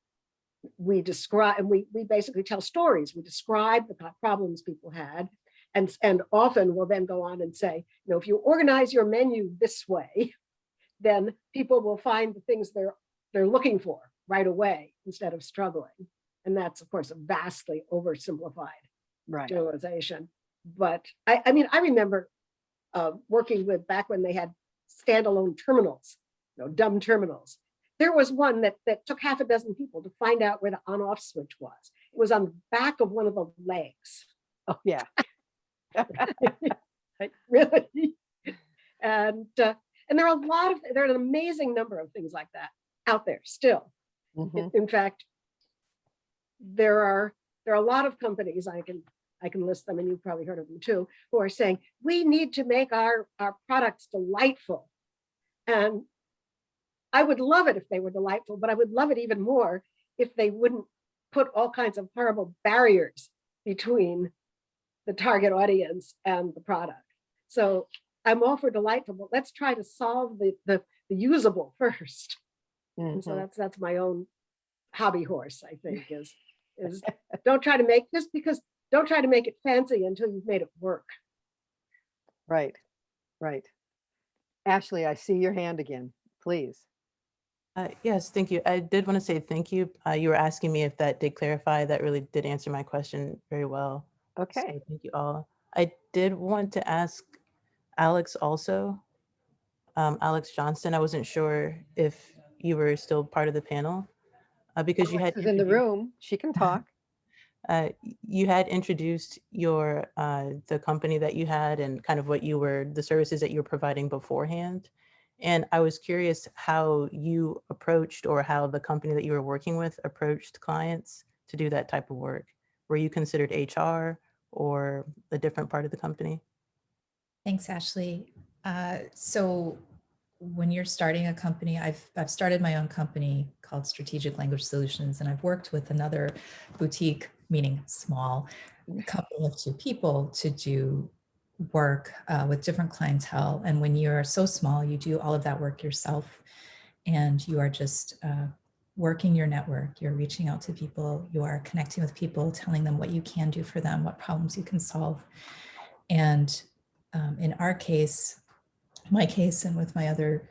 we describe, and we, we basically tell stories. We describe the problems people had. And, and often we'll then go on and say, you know, if you organize your menu this way, then people will find the things they're, they're looking for right away instead of struggling. And that's, of course, a vastly oversimplified Right. generalization. But I, I mean, I remember uh, working with back when they had standalone terminals, you know, dumb terminals. There was one that that took half a dozen people to find out where the on-off switch was. It was on the back of one of the legs. Oh, yeah. Really? And uh, and there are a lot of there are an amazing number of things like that out there still. Mhm. In, in fact, there are there are a lot of companies I can I can list them, and you've probably heard of them too, who are saying we need to make our our products delightful. And I would love it if they were delightful, but I would love it even more if they wouldn't put all kinds of horrible barriers between the target audience and the product. So I'm all for delightful, but let's try to solve the, the, the usable first. And so Mhm. that's, that's my own hobby horse, I think, is, is don't try to make, this because, don't try to make it fancy until you've made it work. Right, right. Ashley, I see your hand again, please. Uh, yes, thank you. I did want to say thank you. Uh, you were asking me if that did clarify. That really did answer my question very well. So Okay, thank you all. I did want to ask Alex also. Um, Alex Johnston, I wasn't sure if you were still part of the panel uh, because you had Alex is in the room, she can talk. Uh, you had introduced your uh, the company that you had and kind of what you were the services that you were providing beforehand. And i was curious how you approached or how the company that you were working with approached clients to do that type of work. Were you considered hr or a different part of the company? Thanks, Ashley. Uh, so when you're starting a company, I've, I've started my own company called Strategic Language Solutions, and I've worked with another boutique, meaning small, couple of two people to do work uh, with different clientele. And when you're so small, you do all of that work yourself and you are just uh, working your network. You're reaching out to people, you are connecting with people, telling them what you can do for them, what problems you can solve. And um, in our case, my case and with my other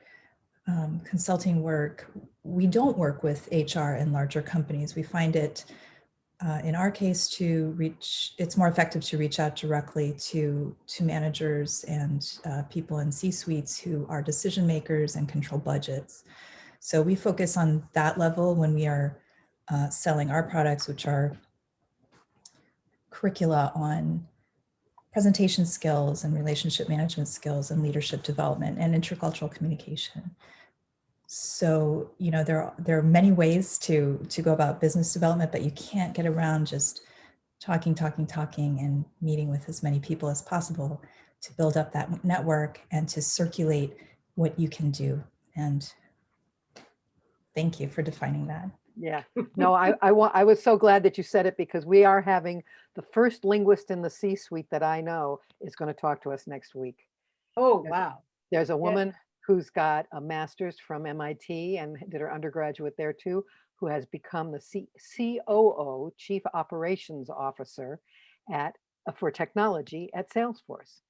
um, consulting work, we don't work with HR in larger companies. We find it, uh, in our case, to reach, it's more effective to reach out directly to, to managers and uh, people in C-suites who are decision makers and control budgets. So we focus on that level when we are uh, selling our products, which are curricula on presentation skills and relationship management skills and leadership development and intercultural communication. So, you know, there are, there are many ways to, to go about business development, but you can't get around just talking, talking, talking and meeting with as many people as possible to build up that network and to circulate what you can do. And thank you for defining that. Yeah, no, I, I want, I was so glad that you said it because we are having, the first linguist in the C-suite that I know is going to talk to us next week. Oh, Yes. wow. There's a woman who's got a master's from MIT and did her undergraduate there too, who has become the C- COO, Chief Operations Officer at, uh, for technology at Salesforce.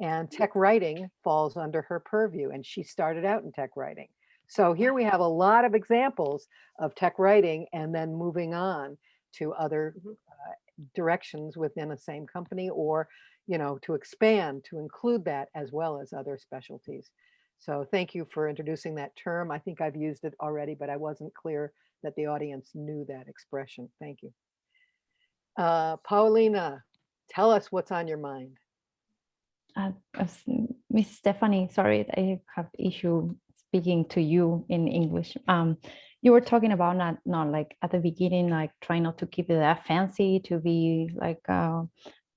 And tech writing falls under her purview and she started out in tech writing. So here we have a lot of examples of tech writing and then moving on to other Mhm. uh, directions within the same company or, you know, to expand, to include that as well as other specialties. So thank you for introducing that term. I think I've used it already, but I wasn't clear that the audience knew that expression. Thank you. Uh, Paulina, tell us what's on your mind. Uh, Miss Stephanie, sorry, I have issue speaking to you in English. Um, you were talking about not, not like at the beginning, like trying not to keep it that fancy, to be like, uh,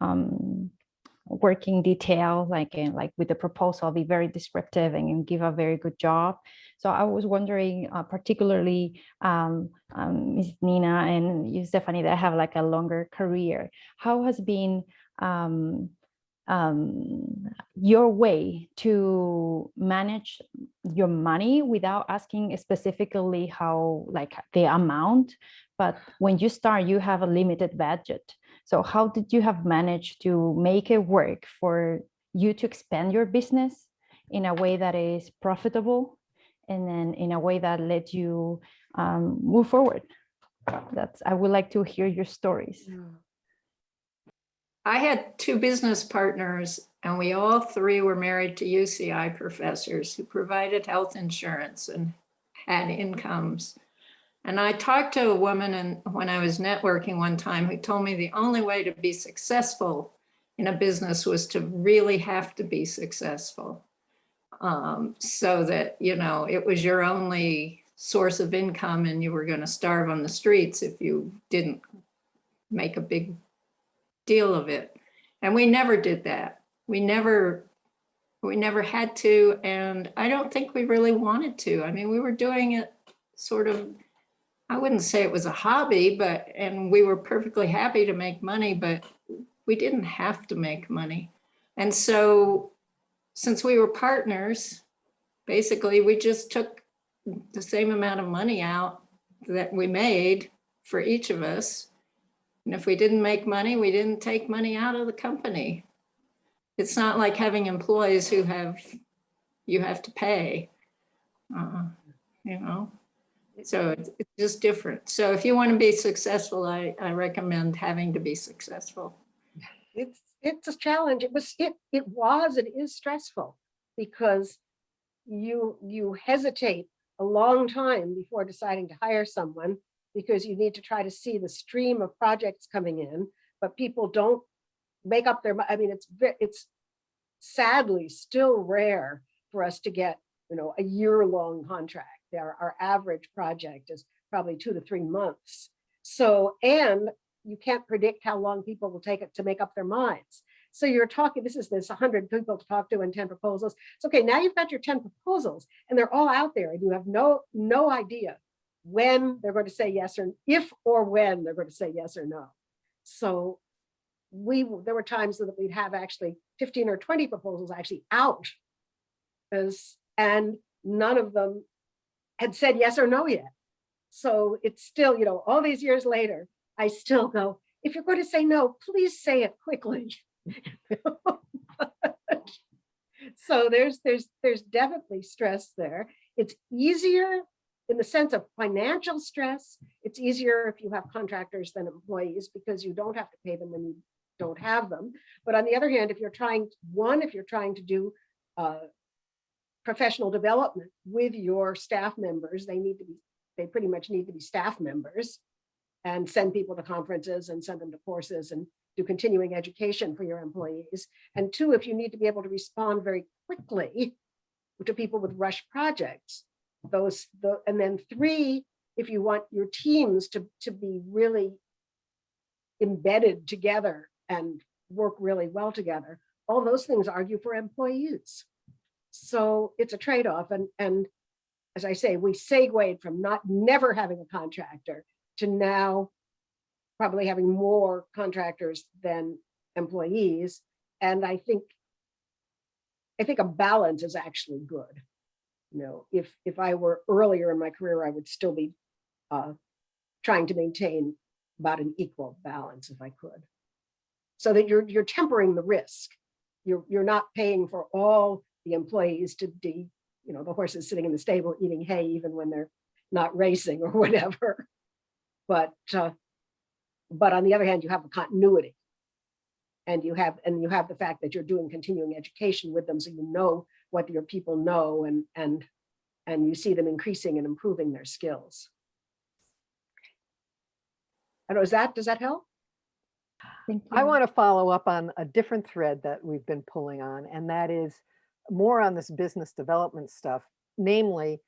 um, working detail, like, in, like with the proposal, be very descriptive and give a very good job. So I was wondering, uh, particularly, um, um, Ms. Nina and you, Stephanie, that have like a longer career, how has been, um, um, your way to manage your money without asking specifically how like the amount but when you start you have a limited budget so how did you have managed to make it work for you to expand your business in a way that is profitable and then in a way that let you um, move forward? That's i would like to hear your stories. I had two business partners and we all three were married to UCI professors who provided health insurance and had incomes. And I talked to a woman and when I was networking one time who told me the only way to be successful in a business was to really have to be successful. Um, so that, you know, it was your only source of income and you were going to starve on the streets if you didn't make a big deal of it. And we never did that. We never, we never had to, and I don't think we really wanted to. I mean, we were doing it sort of, I wouldn't say it was a hobby, but, and we were perfectly happy to make money, but we didn't have to make money. And so since we were partners, basically we just took the same amount of money out that we made for each of us. And if we didn't make money, we didn't take money out of the company. It's not like having employees who have, you have to pay. uh, You know, so it's just different. So if you want to be successful, I, I recommend having to be successful. it's it's a challenge. It was it it was it is stressful because you you hesitate a long time before deciding to hire someone because you need to try to see the stream of projects coming in, but people don't make up their, I mean, it's it's sadly still rare for us to get, you know, a year-long contract. Our, our average project is probably two to three months. So, and you can't predict how long people will take it to make up their minds. So you're talking, this is this 100 people to talk to and 10 proposals. It's okay, now you've got your 10 proposals and they're all out there and you have no, no idea when they're going to say yes or if or when they're going to say yes or no. So we, there were times that we'd have actually 15 or 20 proposals actually out. As, and none of them had said yes or no yet. So it's still, you know, all these years later, I still go, if you're going to say no, please say it quickly. So there's, there's, there's definitely stress there. It's easier in the sense of financial stress. It's easier if you have contractors than employees because you don't have to pay them when you don't have them. But on the other hand, if you're trying, one, if you're trying to do uh, professional development with your staff members, they need to be, they pretty much need to be staff members and send people to conferences and send them to courses and do continuing education for your employees. And two, if you need to be able to respond very quickly to people with rush projects, those, the, and then three, if you want your teams to, to be really embedded together and work really well together, all those things argue for employees. So it's a trade-off and, and as I say, we segued from not never having a contractor to now probably having more contractors than employees. And I think, I think a balance is actually good. You know, if, if I were earlier in my career, I would still be uh, trying to maintain about an equal balance if I could. So that you're, you're tempering the risk. You're, you're not paying for all the employees to be, you know, the horses sitting in the stable eating hay even when they're not racing or whatever. But uh, but on the other hand, you have a continuity. And you have and you have the fact that you're doing continuing education with them so you know what your people know and and and you see them increasing and improving their skills. and don't is that, does that help? Thank I want to follow up on a different thread that we've been pulling on, and that is more on this business development stuff. Namely,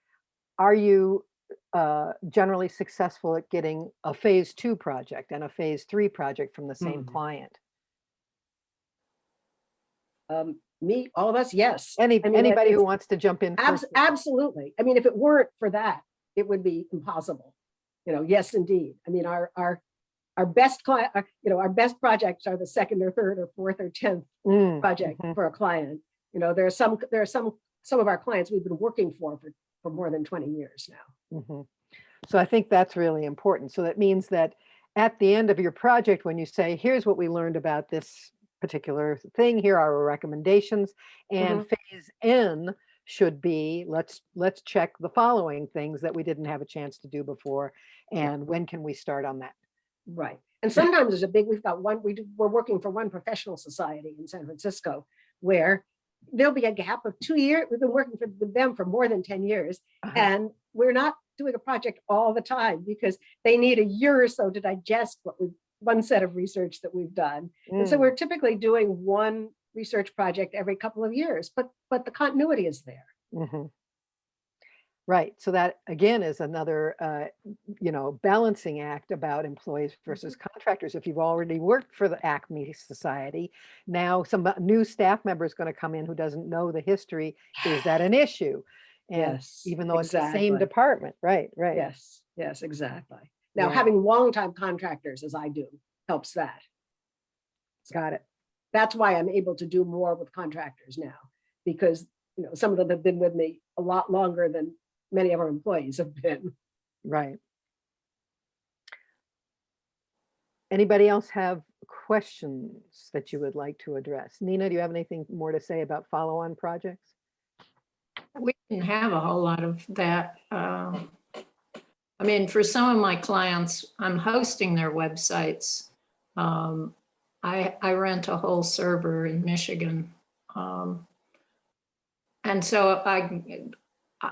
are you uh, generally successful at getting a phase two project and a phase three project from the same Mhm. client? Um, me, all of us, yes. Any, I mean, anybody who wants to jump in Abs- absolutely. I mean, if it weren't for that, it would be impossible. You know, yes, indeed. I mean, our, our, our best client, uh, you know, our best projects are the second or third or fourth or 10th Mm, project mhm. for a client. You know, there are some, there are some, some of our clients we've been working for, for, for more than 20 years now. mhm. So I think that's really important. So that means that at the end of your project, when you say, here's what we learned about this particular thing, here are our recommendations, and phase N should be, let's, let's check the following things that we didn't have a chance to do before. And when can we start on that? Right. And sometimes there's a big, we've got one, we do, we're working for one professional society in San Francisco where there'll be a gap of two years. We've been working for, with them for more than 10 years. Uh-huh. And we're not doing a project all the time because they need a year or so to digest what we, one set of research that we've done. And so Mm, we're typically doing one research project every couple of years, but, but the continuity is there. mhm. Right, so that again is another, uh, you know, balancing act about employees versus contractors. If you've already worked for the Acme Society, now some uh, new staff member is going to come in who doesn't know the history. Is that an issue? And Yes, even though it's the same department, right, right. Yes, yes, exactly. Now, Yeah. having longtime contractors as I do helps that. Got it. That's why I'm able to do more with contractors now, because, you know, some of them have been with me a lot longer than many of our employees have been. Right. Anybody else have questions that you would like to address? Nina, do you have anything more to say about follow-on projects? We didn't have a whole lot of that. um, I mean, for some of my clients, I'm hosting their websites. Um, I, I rent a whole server in Michigan. um, And so I,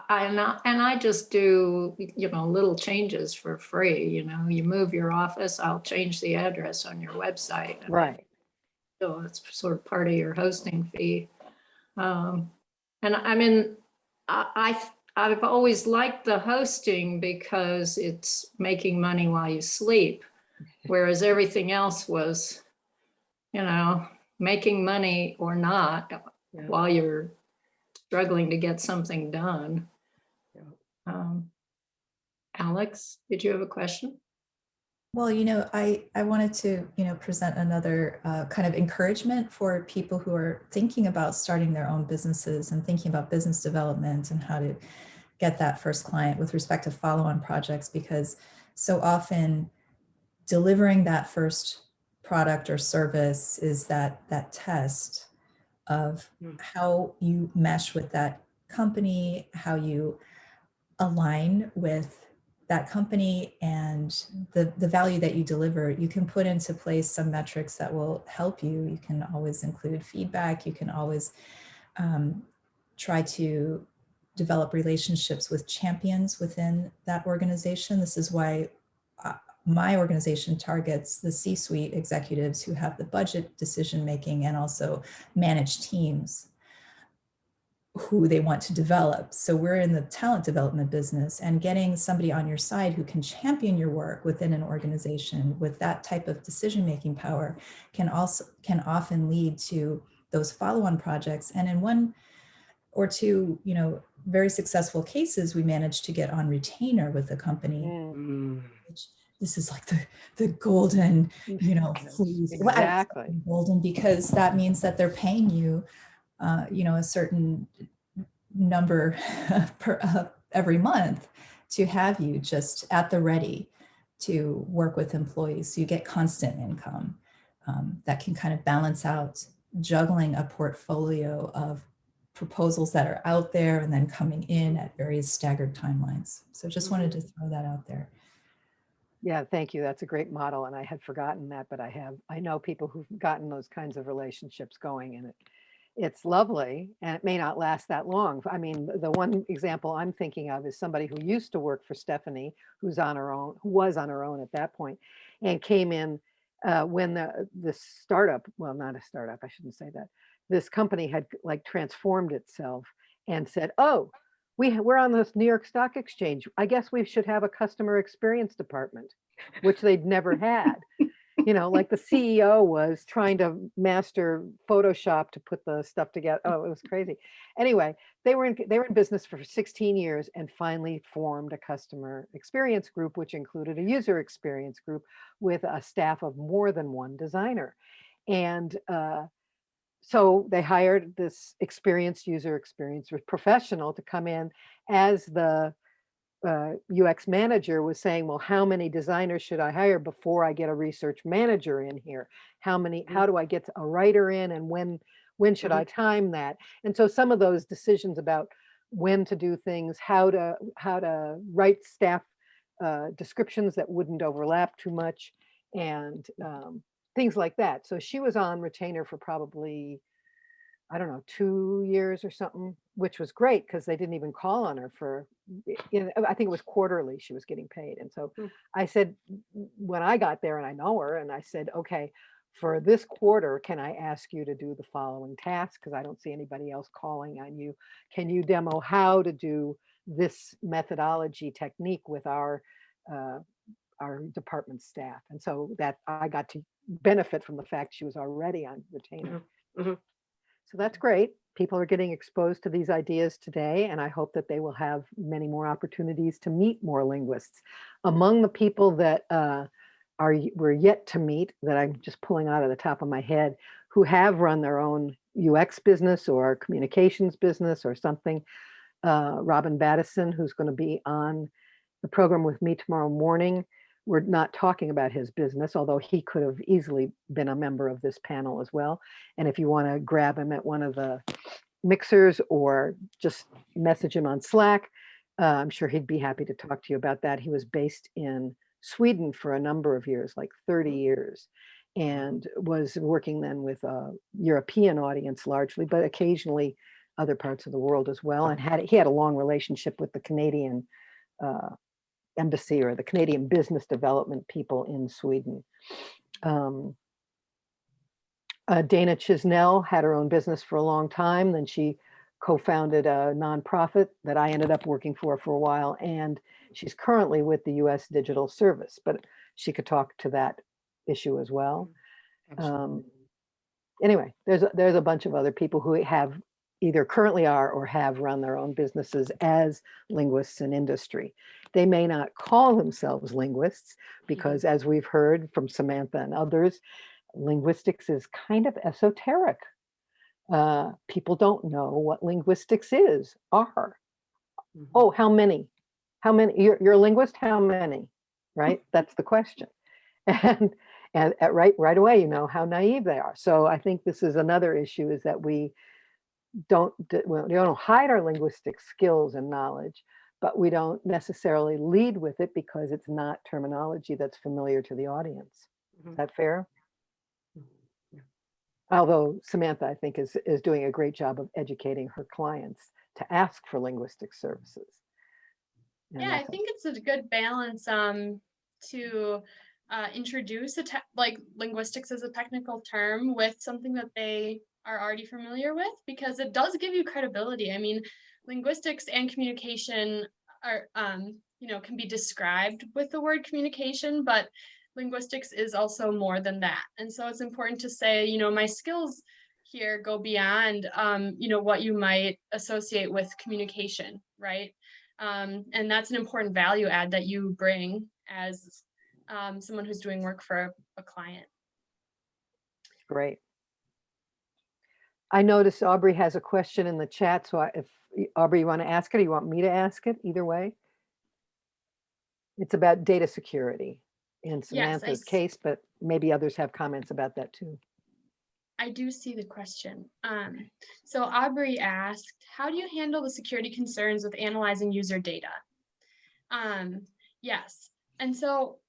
I, and I, and I just do, you know, little changes for free, you know, you move your office, I'll change the address on your website. Right. so it's sort of part of your hosting fee. Um, and I mean, I, I, I've always liked the hosting because it's making money while you sleep. Whereas everything else was, you know, making money or not Yeah. while you're struggling to get something done. Yeah. Um, Alex, did you have a question? Well, you know, I, I wanted to, you know, present another uh, kind of encouragement for people who are thinking about starting their own businesses and thinking about business development and how to get that first client with respect to follow-on projects, because so often delivering that first product or service is that, that test of Mm. how you mesh with that company, how you align with that company and the, the value that you deliver, you can put into place some metrics that will help you. You can always include feedback. You can always um, try to develop relationships with champions within that organization. This is why uh, my organization targets the C-suite executives who have the budget decision making and also manage teams who they want to develop. So we're in the talent development business and getting somebody on your side who can champion your work within an organization with that type of decision-making power can also can often lead to those follow-on projects. And in one or two, you know, very successful cases, we managed to get on retainer with the company. Mm, Which this is like the the golden, you know, fleece. Well, I- Exactly. golden because that means that they're paying you, uh, you know, a certain number per uh, every month to have you just at the ready to work with employees. So you get constant income um, that can kind of balance out juggling a portfolio of proposals that are out there and then coming in at various staggered timelines. So just wanted to throw that out there. Yeah, thank you. That's a great model. And I had forgotten that, but I have, I know people who've gotten those kinds of relationships going and it, it's lovely and it may not last that long. I mean, the one example I'm thinking of is somebody who used to work for Stephanie, who's on her own, who was on her own at that point and came in uh, when the, the startup, well, not a startup, I shouldn't say that. This company had like transformed itself and said, oh, we, we're on this New York Stock Exchange. I guess we should have a customer experience department, which they'd never had. You know, like the CEO was trying to master Photoshop to put the stuff together. Oh, it was crazy. Anyway, they were in, they were in business for 16 years and finally formed a customer experience group, which included a user experience group with a staff of more than one designer. And uh, so they hired this experienced user experience professional to come in as the uh, UX manager was saying, well, how many designers should I hire before I get a research manager in here? How many, how do I get a writer in and when, when should I time that? And so some of those decisions about when to do things, how to, how to write staff uh, descriptions that wouldn't overlap too much and um, things like that. So she was on retainer for probably, I don't know, two years or something, which was great because they didn't even call on her for, you know, I think it was quarterly she was getting paid. And so Hmm. I said, when I got there and I know her and I said, okay, for this quarter, can I ask you to do the following task? Because I don't see anybody else calling on you. Can you demo how to do this methodology technique with our uh, our department staff? And so that I got to benefit from the fact she was already on retainer. mhm. So that's great. People are getting exposed to these ideas today, and I hope that they will have many more opportunities to meet more linguists. Among the people that uh, are, we're yet to meet that I'm just pulling out of the top of my head, who have run their own UX business or communications business or something. Uh, Robin Battison, who's going to be on the program with me tomorrow morning. We're not talking about his business, although he could have easily been a member of this panel as well. And if you want to grab him at one of the mixers or just message him on Slack, uh, I'm sure he'd be happy to talk to you about that. He was based in Sweden for a number of years, like 30 years, and was working then with a European audience largely, but occasionally other parts of the world as well. And had he had a long relationship with the Canadian uh, embassy or the Canadian business development people in Sweden. Um, uh, Dana Chisnell had her own business for a long time. Then she co-founded a nonprofit that I ended up working for for a while. And she's currently with the US Digital Service, but she could talk to that issue as well. Um, anyway, there's, a- there's a bunch of other people who have either currently are or have run their own businesses as linguists in industry. They may not call themselves linguists mm-hmm. because as we've heard from Samantha and others, linguistics is kind of esoteric. Uh, people don't know what linguistics is, are. Mm-hmm. Oh, how many? How many? You're, you're a linguist? How many? Right? That's the question. And and at right right away, you know how naive they are. So I think this is another issue: is that we don't well, we don't hide our linguistic skills and knowledge, but we don't necessarily lead with it because it's not terminology that's familiar to the audience. Is Mhm. that fair? Although Samantha, I think, is is doing a great job of educating her clients to ask for linguistic services. And Yeah, I think it's a good balance um to uh introduce a like linguistics as a technical term with something that they are already familiar with because it does give you credibility. I mean, linguistics and communication are um you know can be described with the word communication, but linguistics is also more than that. And so it's important to say, you know, my skills here go beyond um you know what you might associate with communication, right? Um, and that's an important value add that you bring as um, someone who's doing work for a, a client. Great. I noticed Aubrey has a question in the chat, so I- if, Aubrey, you want to ask it, or you want me to ask it, either way? It's about data security in Samantha's s- case, but maybe others have comments about that too. I do see the question. Um, so Aubrey asked, how do you handle the security concerns with analyzing user data? Um, yes, and so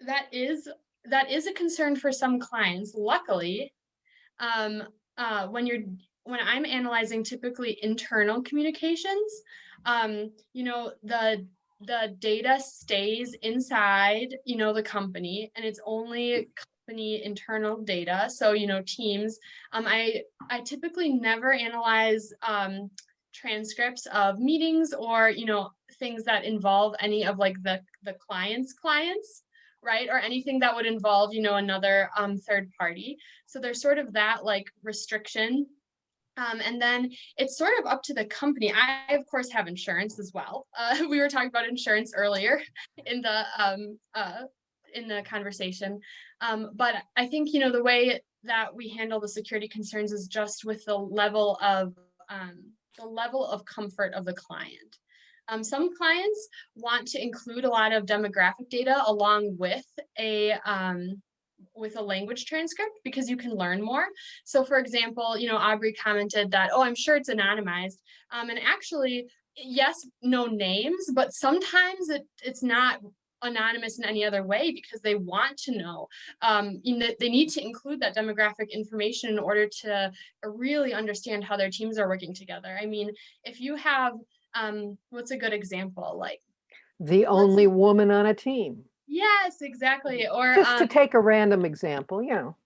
that is that is a concern for some clients. Luckily, um, uh, when you're when I'm analyzing typically internal communications, um, you know the the data stays inside you know the company and it's only company internal data. So you know teams um, i i typically never analyze um, transcripts of meetings or you know things that involve any of like the the client's clients right or anything that would involve you know another um, third party so there's sort of that like restriction um, and then it's sort of up to the company. I, of course, have insurance as well. Uh, we were talking about insurance earlier in the um, uh, in the conversation. Um, but I think you know the way that we handle the security concerns is just with the level of um, the level of comfort of the client. Um, some clients want to include a lot of demographic data along with a um, with a language transcript because you can learn more. So for example, you know, Aubrey commented that, oh, I'm sure it's anonymized. Um, and actually, yes, no names, but sometimes it, it's not anonymous in any other way because they want to know. Um, you know, they need to include that demographic information in order to really understand how their teams are working together. I mean, if you have, um, what's a good example? Like, The only woman on a team, yes, exactly. Or just to um, take a random example, you know.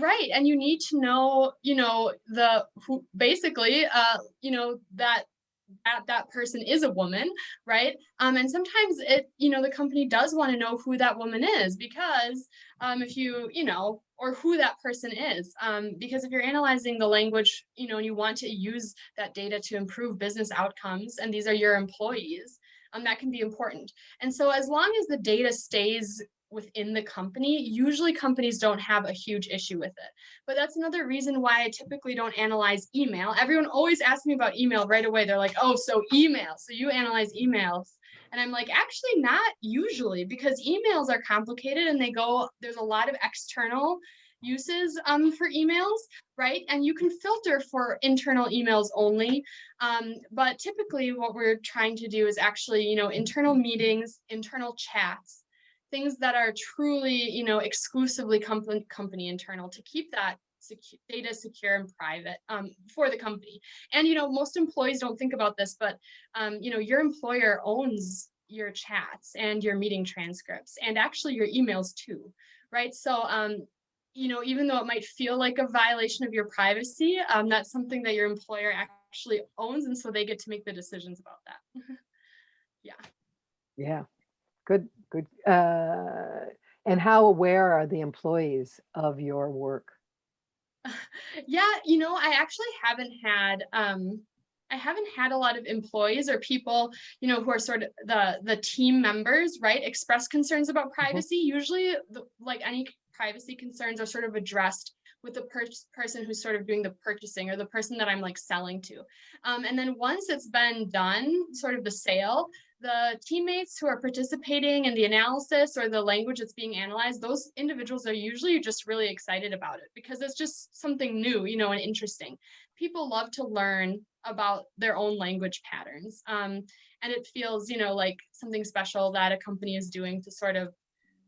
Right, and you need to know, you know, the who basically, uh, you know, that that that person is a woman, right? Um, and sometimes it, you know, the company does want to know who that woman is because um, if you, you know, or who that person is, um, because if you're analyzing the language, you know, and you want to use that data to improve business outcomes, and these are your employees, Um, that can be important. And so as long as the data stays within the company, usually companies don't have a huge issue with it. But that's another reason why I typically don't analyze email. Everyone always asks me about email right away. They're like, oh, so email, so you analyze emails. And I'm like, actually not usually because emails are complicated and they go, there's a lot of external uses um, for emails, right? And you can filter for internal emails only. Um, but typically what we're trying to do is actually, you know, internal meetings, internal chats, things that are truly, you know, exclusively company, company internal to keep that data secure and private um, for the company. And, you know, most employees don't think about this, but, um, you know, your employer owns your chats and your meeting transcripts and actually your emails too, right? So, um, you know, even though it might feel like a violation of your privacy, um, that's something that your employer actually owns. And so they get to make the decisions about that. Yeah. Yeah, good, good. Uh, and how aware are the employees of your work? Yeah, you know, I actually haven't had um I haven't had a lot of employees or people, you know, who are sort of the the team members, right, express concerns about privacy. Usually, the, like any privacy concerns are sort of addressed with the per person who's sort of doing the purchasing or the person that I'm like selling to. Um, and then once it's been done, sort of the sale, the teammates who are participating in the analysis or the language that's being analyzed, those individuals are usually just really excited about it because it's just something new, you know, and interesting. People love to learn about their own language patterns. Um, and it feels, you know, like something special that a company is doing to sort of,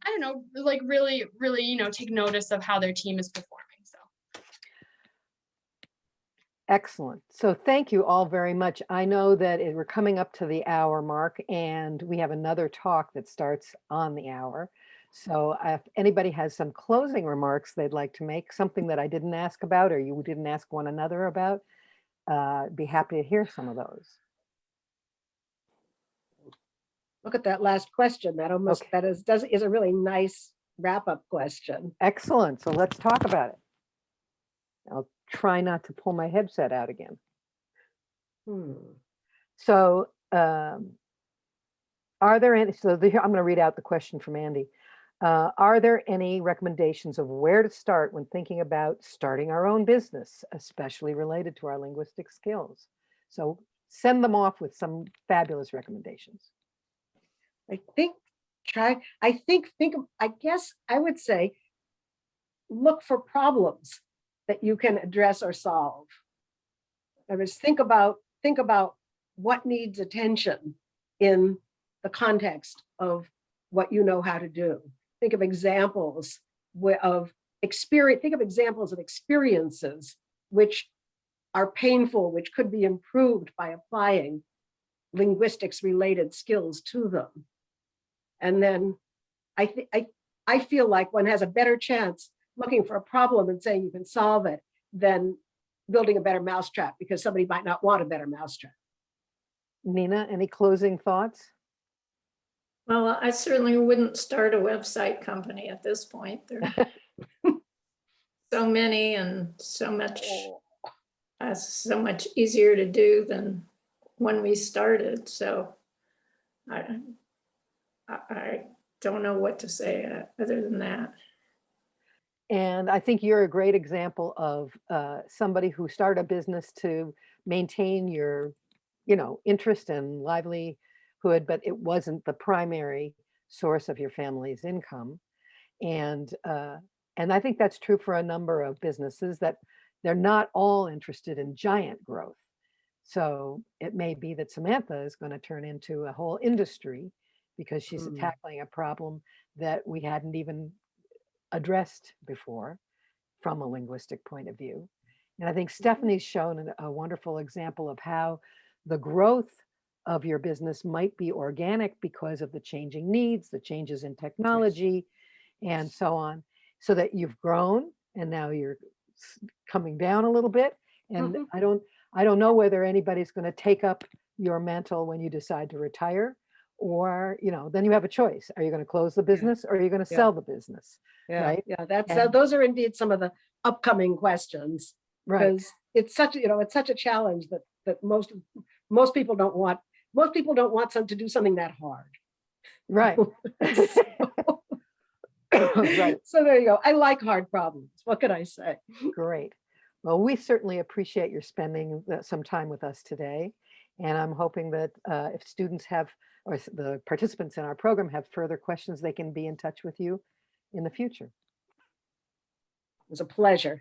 I don't know, like really, really, you know, take notice of how their team is performing. So. Excellent. So thank you all very much. I know that it- we're coming up to the hour mark and we have another talk that starts on the hour. So if anybody has some closing remarks they'd like to make, something that I didn't ask about or you didn't ask one another about, uh, be happy to hear some of those. Look at that last question. That almost, Okay. that is, does, is a really nice wrap-up question. Excellent. So let's talk about it. I'll try not to pull my headset out again. Hmm. So um, are there any, so the, I'm going to read out the question from Andy. Uh, are there any recommendations of where to start when thinking about starting our own business, especially related to our linguistic skills? So send them off with some fabulous recommendations. I think, try, I think, think, I guess I would say, look for problems that you can address or solve. I was think about, think about what needs attention in the context of what you know how to do. Think of examples of experience, think of examples of experiences which are painful, which could be improved by applying linguistics related skills to them. And then I I I feel like one has a better chance looking for a problem and saying you can solve it than building a better mousetrap because somebody might not want a better mousetrap. Nina, any closing thoughts? Well, I certainly wouldn't start a website company at this point. There are so many and so much, uh, so much easier to do than when we started. So I, I, I don't know what to say uh, other than that. And I think you're a great example of uh, somebody who started a business to maintain your, you know, interest and livelihood, but it wasn't the primary source of your family's income. And uh, and I think that's true for a number of businesses that they're not all interested in giant growth. So it may be that Samantha is going to turn into a whole industry because she's Mm. tackling a problem that we hadn't even addressed before from a linguistic point of view. And I think Stephanie's shown an- a wonderful example of how the growth of your business might be organic because of the changing needs, the changes in technology, and so on, so that you've grown and now you're coming down a little bit. And Mhm. I don't, I don't know whether anybody's going to take up your mantle when you decide to retire, or you know, then you have a choice. Are you going to close the business, or are you going to Yeah. sell the business? Yeah, Right. yeah, that's, And- uh, those are indeed some of the upcoming questions. Right. Because it's such, you know, it's such a challenge that, that most, most people don't want most people don't want some to do something that hard. Right. Right. So there you go. I like hard problems. What could I say? Great. Well, we certainly appreciate your spending some time with us today. And I'm hoping that uh, if students have, or the participants in our program have further questions, they can be in touch with you in the future. It was a pleasure.